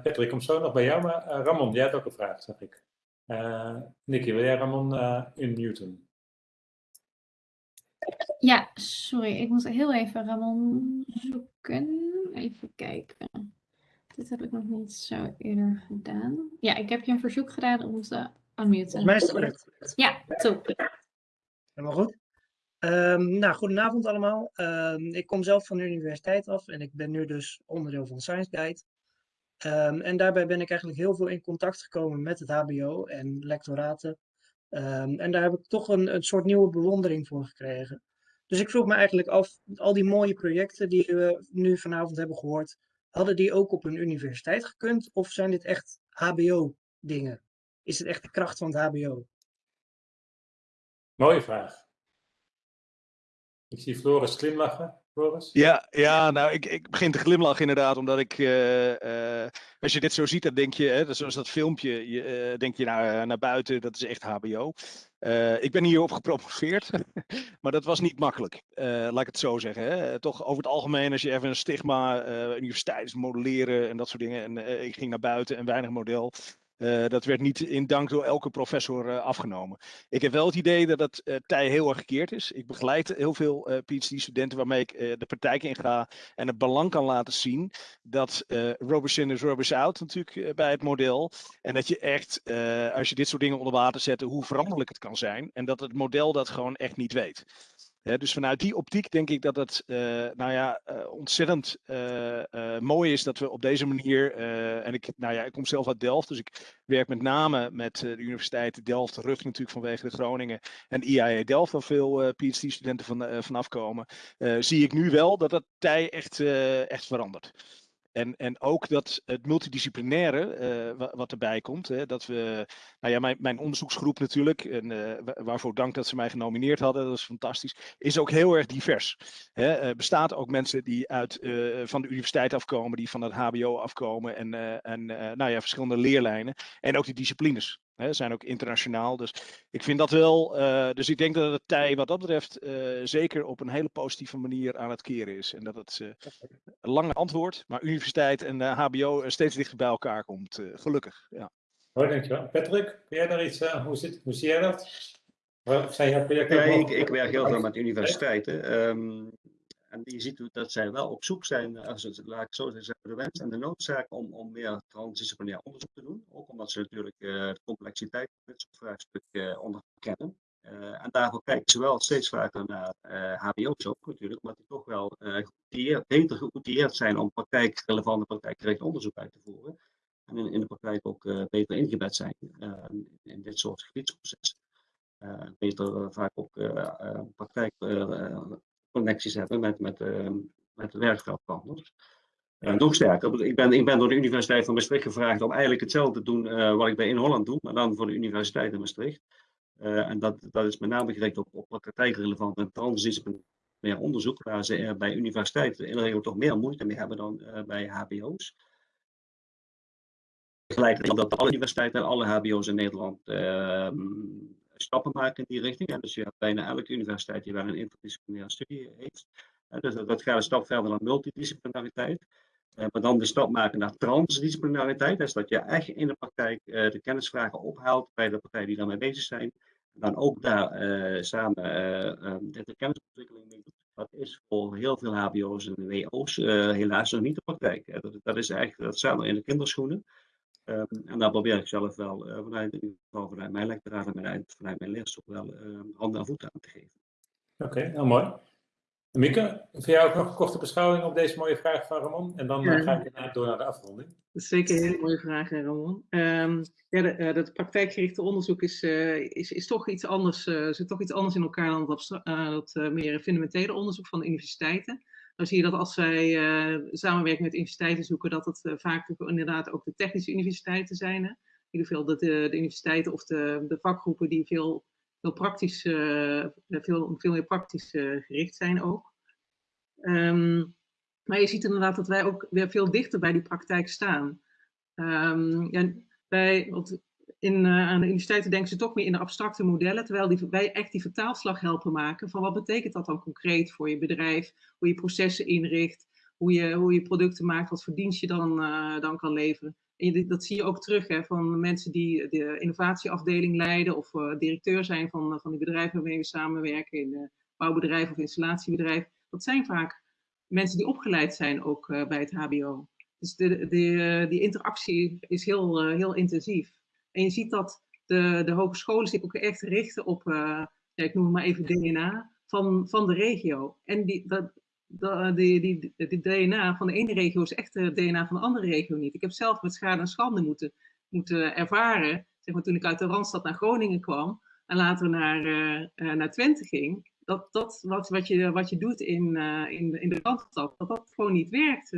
Patrick, kom zo nog bij jou, maar Ramon, jij hebt ook een vraag, zag ik. Nicky, wil jij Ramon unmuten? Ja, sorry, ik moet heel even Ramon zoeken. Even kijken. Dit heb ik nog niet zo eerder gedaan. Ja, ik heb je een verzoek gedaan om te unmuten. Volgens mij is het correct. Ja, top. Helemaal goed. Um, nou, goedenavond allemaal. Um, ik kom zelf van de universiteit af en ik ben nu dus onderdeel van Science Guide. Um, en daarbij ben ik eigenlijk heel veel in contact gekomen met het HBO en lectoraten. en daar heb ik toch een, een soort nieuwe bewondering voor gekregen. Dus ik vroeg me eigenlijk af, al die mooie projecten die we nu vanavond hebben gehoord, hadden die ook op een universiteit gekund? Of zijn dit echt HBO-dingen? Is het echt de kracht van het HBO? Mooie vraag. Ik zie Floris glimlachen. Floris? Ja, ja nou, ik, ik begin te glimlachen inderdaad, omdat ik, uh, uh, als je dit zo ziet, dan denk je, hè, zoals dat filmpje, je, uh, denk je naar, naar buiten, dat is echt HBO. Uh, ik ben hierop gepromoveerd, *laughs* maar dat was niet makkelijk, uh, laat ik het zo zeggen. Hè. Toch over het algemeen, als je even een stigma, uh, universiteit modelleren en dat soort dingen. En ik ging naar buiten en weinig model. Uh, dat werd niet in dank door elke professor uh, afgenomen. Ik heb wel het idee dat het uh, tij heel erg gekeerd is. Ik begeleid heel veel PhD-studenten waarmee ik de praktijk in ga en het belang kan laten zien dat Robertson is Roberts out natuurlijk bij het model. En dat je echt, als je dit soort dingen onder water zet, hoe veranderlijk het kan zijn. En dat het model dat gewoon echt niet weet dus vanuit die optiek denk ik dat het uh, nou ja, uh, ontzettend uh, mooi is dat we op deze manier, en ik, nou ja, ik kom zelf uit Delft, dus ik werk met name met de Universiteit Delft, Rug natuurlijk vanwege de Groningen en IAE Delft, waar veel PhD-studenten van, vanaf komen, zie ik nu wel dat dat tij echt, echt verandert. En, en ook dat het multidisciplinaire uh, wat erbij komt. Hè, dat we, nou ja, mijn, mijn onderzoeksgroep natuurlijk, en, uh, waarvoor dank dat ze mij genomineerd hadden, dat is fantastisch, is ook heel erg divers. Er uh, bestaat ook mensen die uit, van de universiteit afkomen, die van het HBO afkomen en, en nou ja, verschillende leerlijnen. En ook die disciplines. Hè, zijn ook internationaal. Dus ik vind dat wel. Uh, dus ik denk dat het tij wat dat betreft uh, zeker op een hele positieve manier aan het keren is. En dat het uh, een lange antwoord, maar universiteit en HBO steeds dichter bij elkaar komt. gelukkig. Ja. Hoi, dankjewel. Patrick, kun jij daar iets hoe, zit, hoe zie jij dat? Zijn jouw projecten? Ja, ik, ik, werk heel veel met universiteiten. Um, en je ziet dat zij wel op zoek zijn, eh, laat ik zo zeggen, de wens en de noodzaak om, om meer transdisciplinair onderzoek te doen. Ook omdat ze natuurlijk uh, de complexiteit van dit soort vraagstukken uh, onderkennen. Uh, en daarvoor kijken ze wel steeds vaker naar HBO's ook natuurlijk, omdat die toch wel beter geoutilleerd zijn om praktijkrelevante, praktijkgericht onderzoek uit te voeren. En in, in de praktijk ook beter ingebed zijn in dit soort gebiedsprocessen. beter vaak ook praktijk connecties hebben met, met, uh, met werkveldpartners. Uh, nog sterker, ik ben, ik ben door de Universiteit van Maastricht gevraagd om eigenlijk hetzelfde te doen uh, wat ik bij In Holland doe, maar dan voor de Universiteit in Maastricht. Uh, en dat, dat is met name gericht op, op praktijkrelevant en transdisciplinair meer onderzoek, waar ze bij universiteiten in de regel toch meer moeite mee hebben dan bij HBO's. Tegelijkertijd dat alle universiteiten en alle HBO's in Nederland ehm, stappen maken in die richting. En dus je hebt bijna elke universiteit die wel een interdisciplinaire studie heeft. dus dat, gaat een stap verder naar multidisciplinariteit. Uh, maar dan de stap maken naar transdisciplinariteit. Dus dat je echt in de praktijk uh, de kennisvragen ophaalt bij de partijen die daarmee bezig zijn. En dan ook daar uh, samen um, de kennisontwikkeling mee doet. Dat is voor heel veel HBO's en WO's helaas nog niet de praktijk. Dat, is eigenlijk, dat staat nog in de kinderschoenen. Um, en daar probeer ik zelf wel uh, vanuit, in ieder geval vanuit mijn lectoraat en vanuit, vanuit mijn les ook wel uh, handen en voeten aan te geven. Oké, okay, nou mooi. Mieke, voor jou ook nog een korte beschouwing op deze mooie vraag van Ramon. En dan ja. ga ik door naar de afronding. Dat is zeker een hele mooie vraag, Ramon. Um, ja, de, uh, dat praktijkgerichte onderzoek is, is, is toch iets anders, zit toch iets anders in elkaar dan dat, dat meer fundamentele onderzoek van de universiteiten dan zie je dat als wij uh, samenwerken met universiteiten zoeken, dat het uh, vaak inderdaad ook de technische universiteiten zijn. Hè? In ieder geval de, de, universiteiten of de, de vakgroepen die veel, veel, praktisch, uh, veel, veel meer praktisch gericht zijn ook. Um, maar je ziet inderdaad dat wij ook weer veel dichter bij die praktijk staan. Um, ja, wij, want in, uh, aan de universiteiten denken ze toch meer in de abstracte modellen, terwijl die, wij echt die vertaalslag helpen maken van wat betekent dat dan concreet voor je bedrijf, hoe je processen inricht, hoe je, hoe je producten maakt, wat voor dienst je dan, uh, dan kan leveren. En dat zie je ook terug hè, van mensen die de innovatieafdeling leiden of uh, directeur zijn van, van die bedrijven waarmee we samenwerken, in bouwbedrijf of installatiebedrijf. Dat zijn vaak mensen die opgeleid zijn ook bij het HBO. Dus de, de, die interactie is heel, heel intensief. En je ziet dat de, de hogescholen zich ook echt richten op, uh, ja, ik noem het maar even DNA, van, van de regio. En die, dat, dat, die, die, die DNA van de ene regio is echt de DNA van de andere regio niet. Ik heb zelf met schade en schande moeten, moeten ervaren, zeg maar, toen ik uit de Randstad naar Groningen kwam en later naar, uh, naar Twente ging, dat, dat wat, wat, je, wat je doet in, in, in de Randstad, dat dat gewoon niet werkt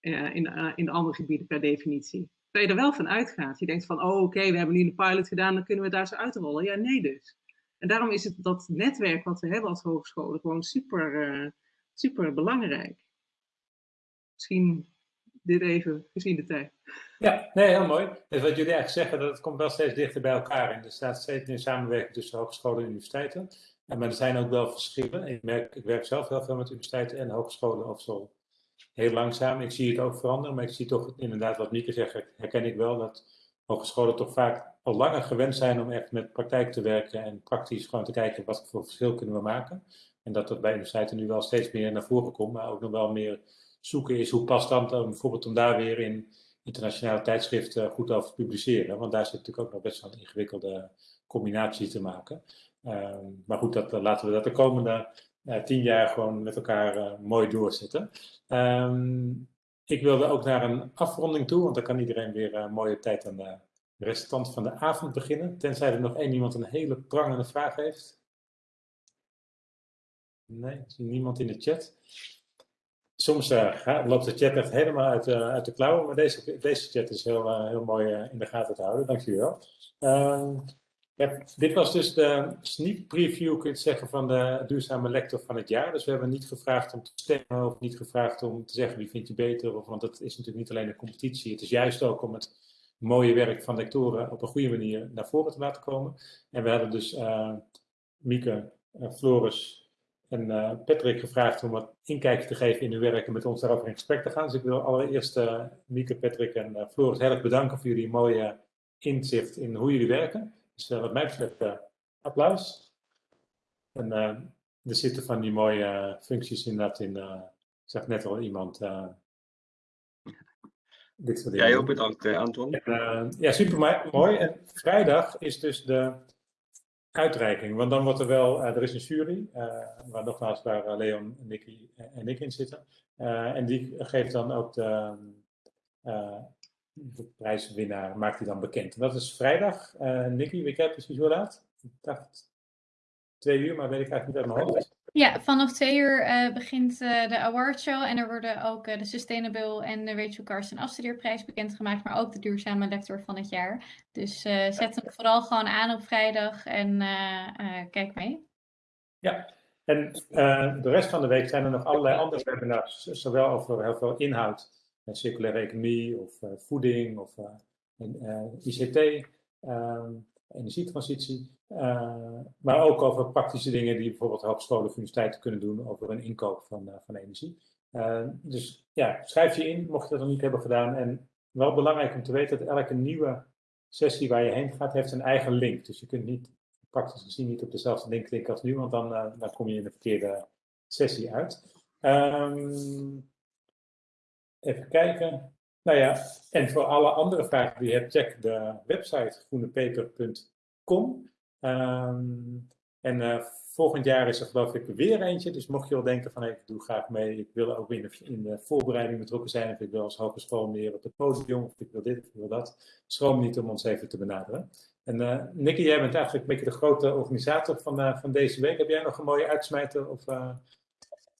in, in de andere gebieden per definitie dat je er wel van uitgaat. Je denkt van, oh oké, we hebben nu een pilot gedaan, dan kunnen we daar zo uitrollen. Ja, nee dus. En daarom is het dat netwerk wat we hebben als hogescholen gewoon super, uh, super belangrijk. Misschien dit even gezien de tijd. Ja, nee, heel mooi. Dus wat jullie eigenlijk zeggen, dat het komt wel steeds dichter bij elkaar. En er staat steeds meer samenwerking tussen hogescholen en universiteiten. En, maar er zijn ook wel verschillen. Ik, merk, ik werk zelf heel veel met universiteiten en hogescholen of zo heel langzaam. Ik zie het ook veranderen, maar ik zie toch inderdaad wat Mieke zegt, herken ik wel dat hogescholen toch vaak al langer gewend zijn om echt met praktijk te werken en praktisch gewoon te kijken wat voor verschil kunnen we maken. En dat dat bij universiteiten nu wel steeds meer naar voren komt, maar ook nog wel meer zoeken is hoe past dan bijvoorbeeld om daar weer in internationale tijdschriften goed over te publiceren. Want daar zit natuurlijk ook nog best wel een ingewikkelde combinatie te maken. Ehm, maar goed, dat, laten we dat de komende tien jaar gewoon met elkaar uh, mooi doorzetten. Um, ik wilde ook naar een afronding toe, want dan kan iedereen weer een mooie tijd aan de restant van de avond beginnen. Tenzij er nog één iemand een hele prangende vraag heeft. Nee, niemand in de chat. Soms uh, loopt de chat echt helemaal uit, uit de klauwen, maar deze, deze chat is heel, heel mooi in de gaten te houden. Dankjewel. Ja, dit was dus de sneak preview, kun je zeggen, van de duurzame lector van het jaar. Dus we hebben niet gevraagd om te stemmen of niet gevraagd om te zeggen wie vind je beter. Of, want het is natuurlijk niet alleen een competitie. Het is juist ook om het mooie werk van lectoren op een goede manier naar voren te laten komen. En we hadden dus uh, Mieke, uh, Floris en uh, Patrick gevraagd om wat inkijkje te geven in hun werk en met ons daarover in gesprek te gaan. Dus ik wil allereerst Mieke, Patrick en Floris heel erg bedanken voor jullie mooie inzicht in hoe jullie werken. Dus uh, wat mij betreft uh, applaus. En uh, er zitten van die mooie functies inderdaad in. ik zag net al iemand. dit soort. Jij ook bedankt, Anton. En, ja, super mooi. En vrijdag is dus de uitreiking. Want dan wordt er wel, er is een jury, waar nogmaals waar Leon, Nicky en ik in zitten. en die geeft dan ook de, de prijswinnaar maakt hij dan bekend. En dat is vrijdag. Uh, Nicky, weet jij precies hoe laat? Ik dacht twee uur, maar weet ik eigenlijk niet uit mijn hoofd. Ja, vanaf twee uur uh, begint uh, de awardshow en er worden ook de Sustainable en de Rachel Carson afstudeerprijs bekendgemaakt, maar ook de duurzame lector van het jaar. Dus zet hem vooral gewoon aan op vrijdag en kijk mee. Ja, En eh, de rest van de week zijn er nog allerlei andere webinars, zowel over heel veel inhoud, circulaire economie of eh, voeding of uh, ICT, ehm, energietransitie, maar ook over praktische dingen die bijvoorbeeld hogescholen of universiteiten kunnen doen over een inkoop van, van energie. dus ja, schrijf je in, mocht je dat nog niet hebben gedaan. En wel belangrijk om te weten dat elke nieuwe sessie waar je heen gaat, heeft een eigen link. Dus je kunt niet praktisch gezien niet op dezelfde link klikken als nu, want dan, dan kom je in de verkeerde sessie uit. Um, even kijken. Nou ja, en voor alle andere vragen die je hebt, check de website groenepeper.com. Um, en uh, volgend jaar is er geloof ik weer eentje. Dus mocht je wel denken van ik doe graag mee, ik wil ook de, in de voorbereiding betrokken zijn, of ik wil als hogeschool meer op het podium, of ik wil dit, of ik wil dat, schroom niet om ons even te benaderen. En uh, Nicky, jij bent eigenlijk een beetje de grote organisator van, uh, van deze week. Heb jij nog een mooie uitsmijter of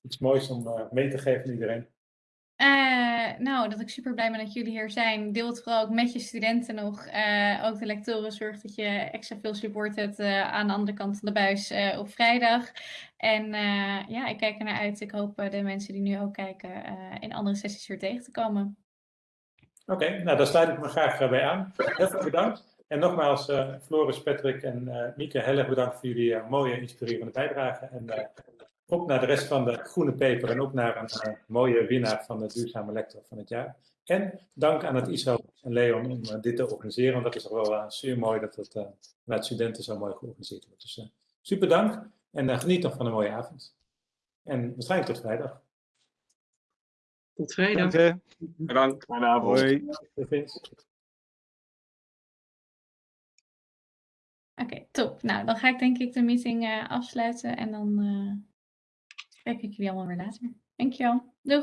iets moois om mee te geven aan iedereen? Nou, dat ik super blij ben dat jullie hier zijn. Deel het vooral ook met je studenten nog. ook de lectoren. Zorg dat je extra veel support hebt aan de andere kant van de buis op vrijdag. En ja, ik kijk er naar uit. Ik hoop de mensen die nu ook kijken in andere sessies weer tegen te komen. Oké, nou daar sluit ik me graag bij aan. Heel veel bedankt. En nogmaals, uh, Floris, Patrick en uh, Mieke, heel erg bedankt voor jullie uh, mooie, inspirerende bijdrage. En ook naar de rest van de groene peper en ook naar een mooie winnaar van de duurzame lector van het jaar. En dank aan het ISO en Leon om dit te organiseren, want dat is toch wel zeer mooi dat het vanuit studenten zo mooi georganiseerd wordt. Dus super dank en geniet nog van een mooie avond. En waarschijnlijk tot vrijdag. Tot vrijdag. Dank. Bedankt. Fijne avond. Hoi. Oké, okay, top. Nou, dan ga ik denk ik de meeting uh, afsluiten en dan uh, kijk ik jullie allemaal weer later. Dankjewel. Doeg!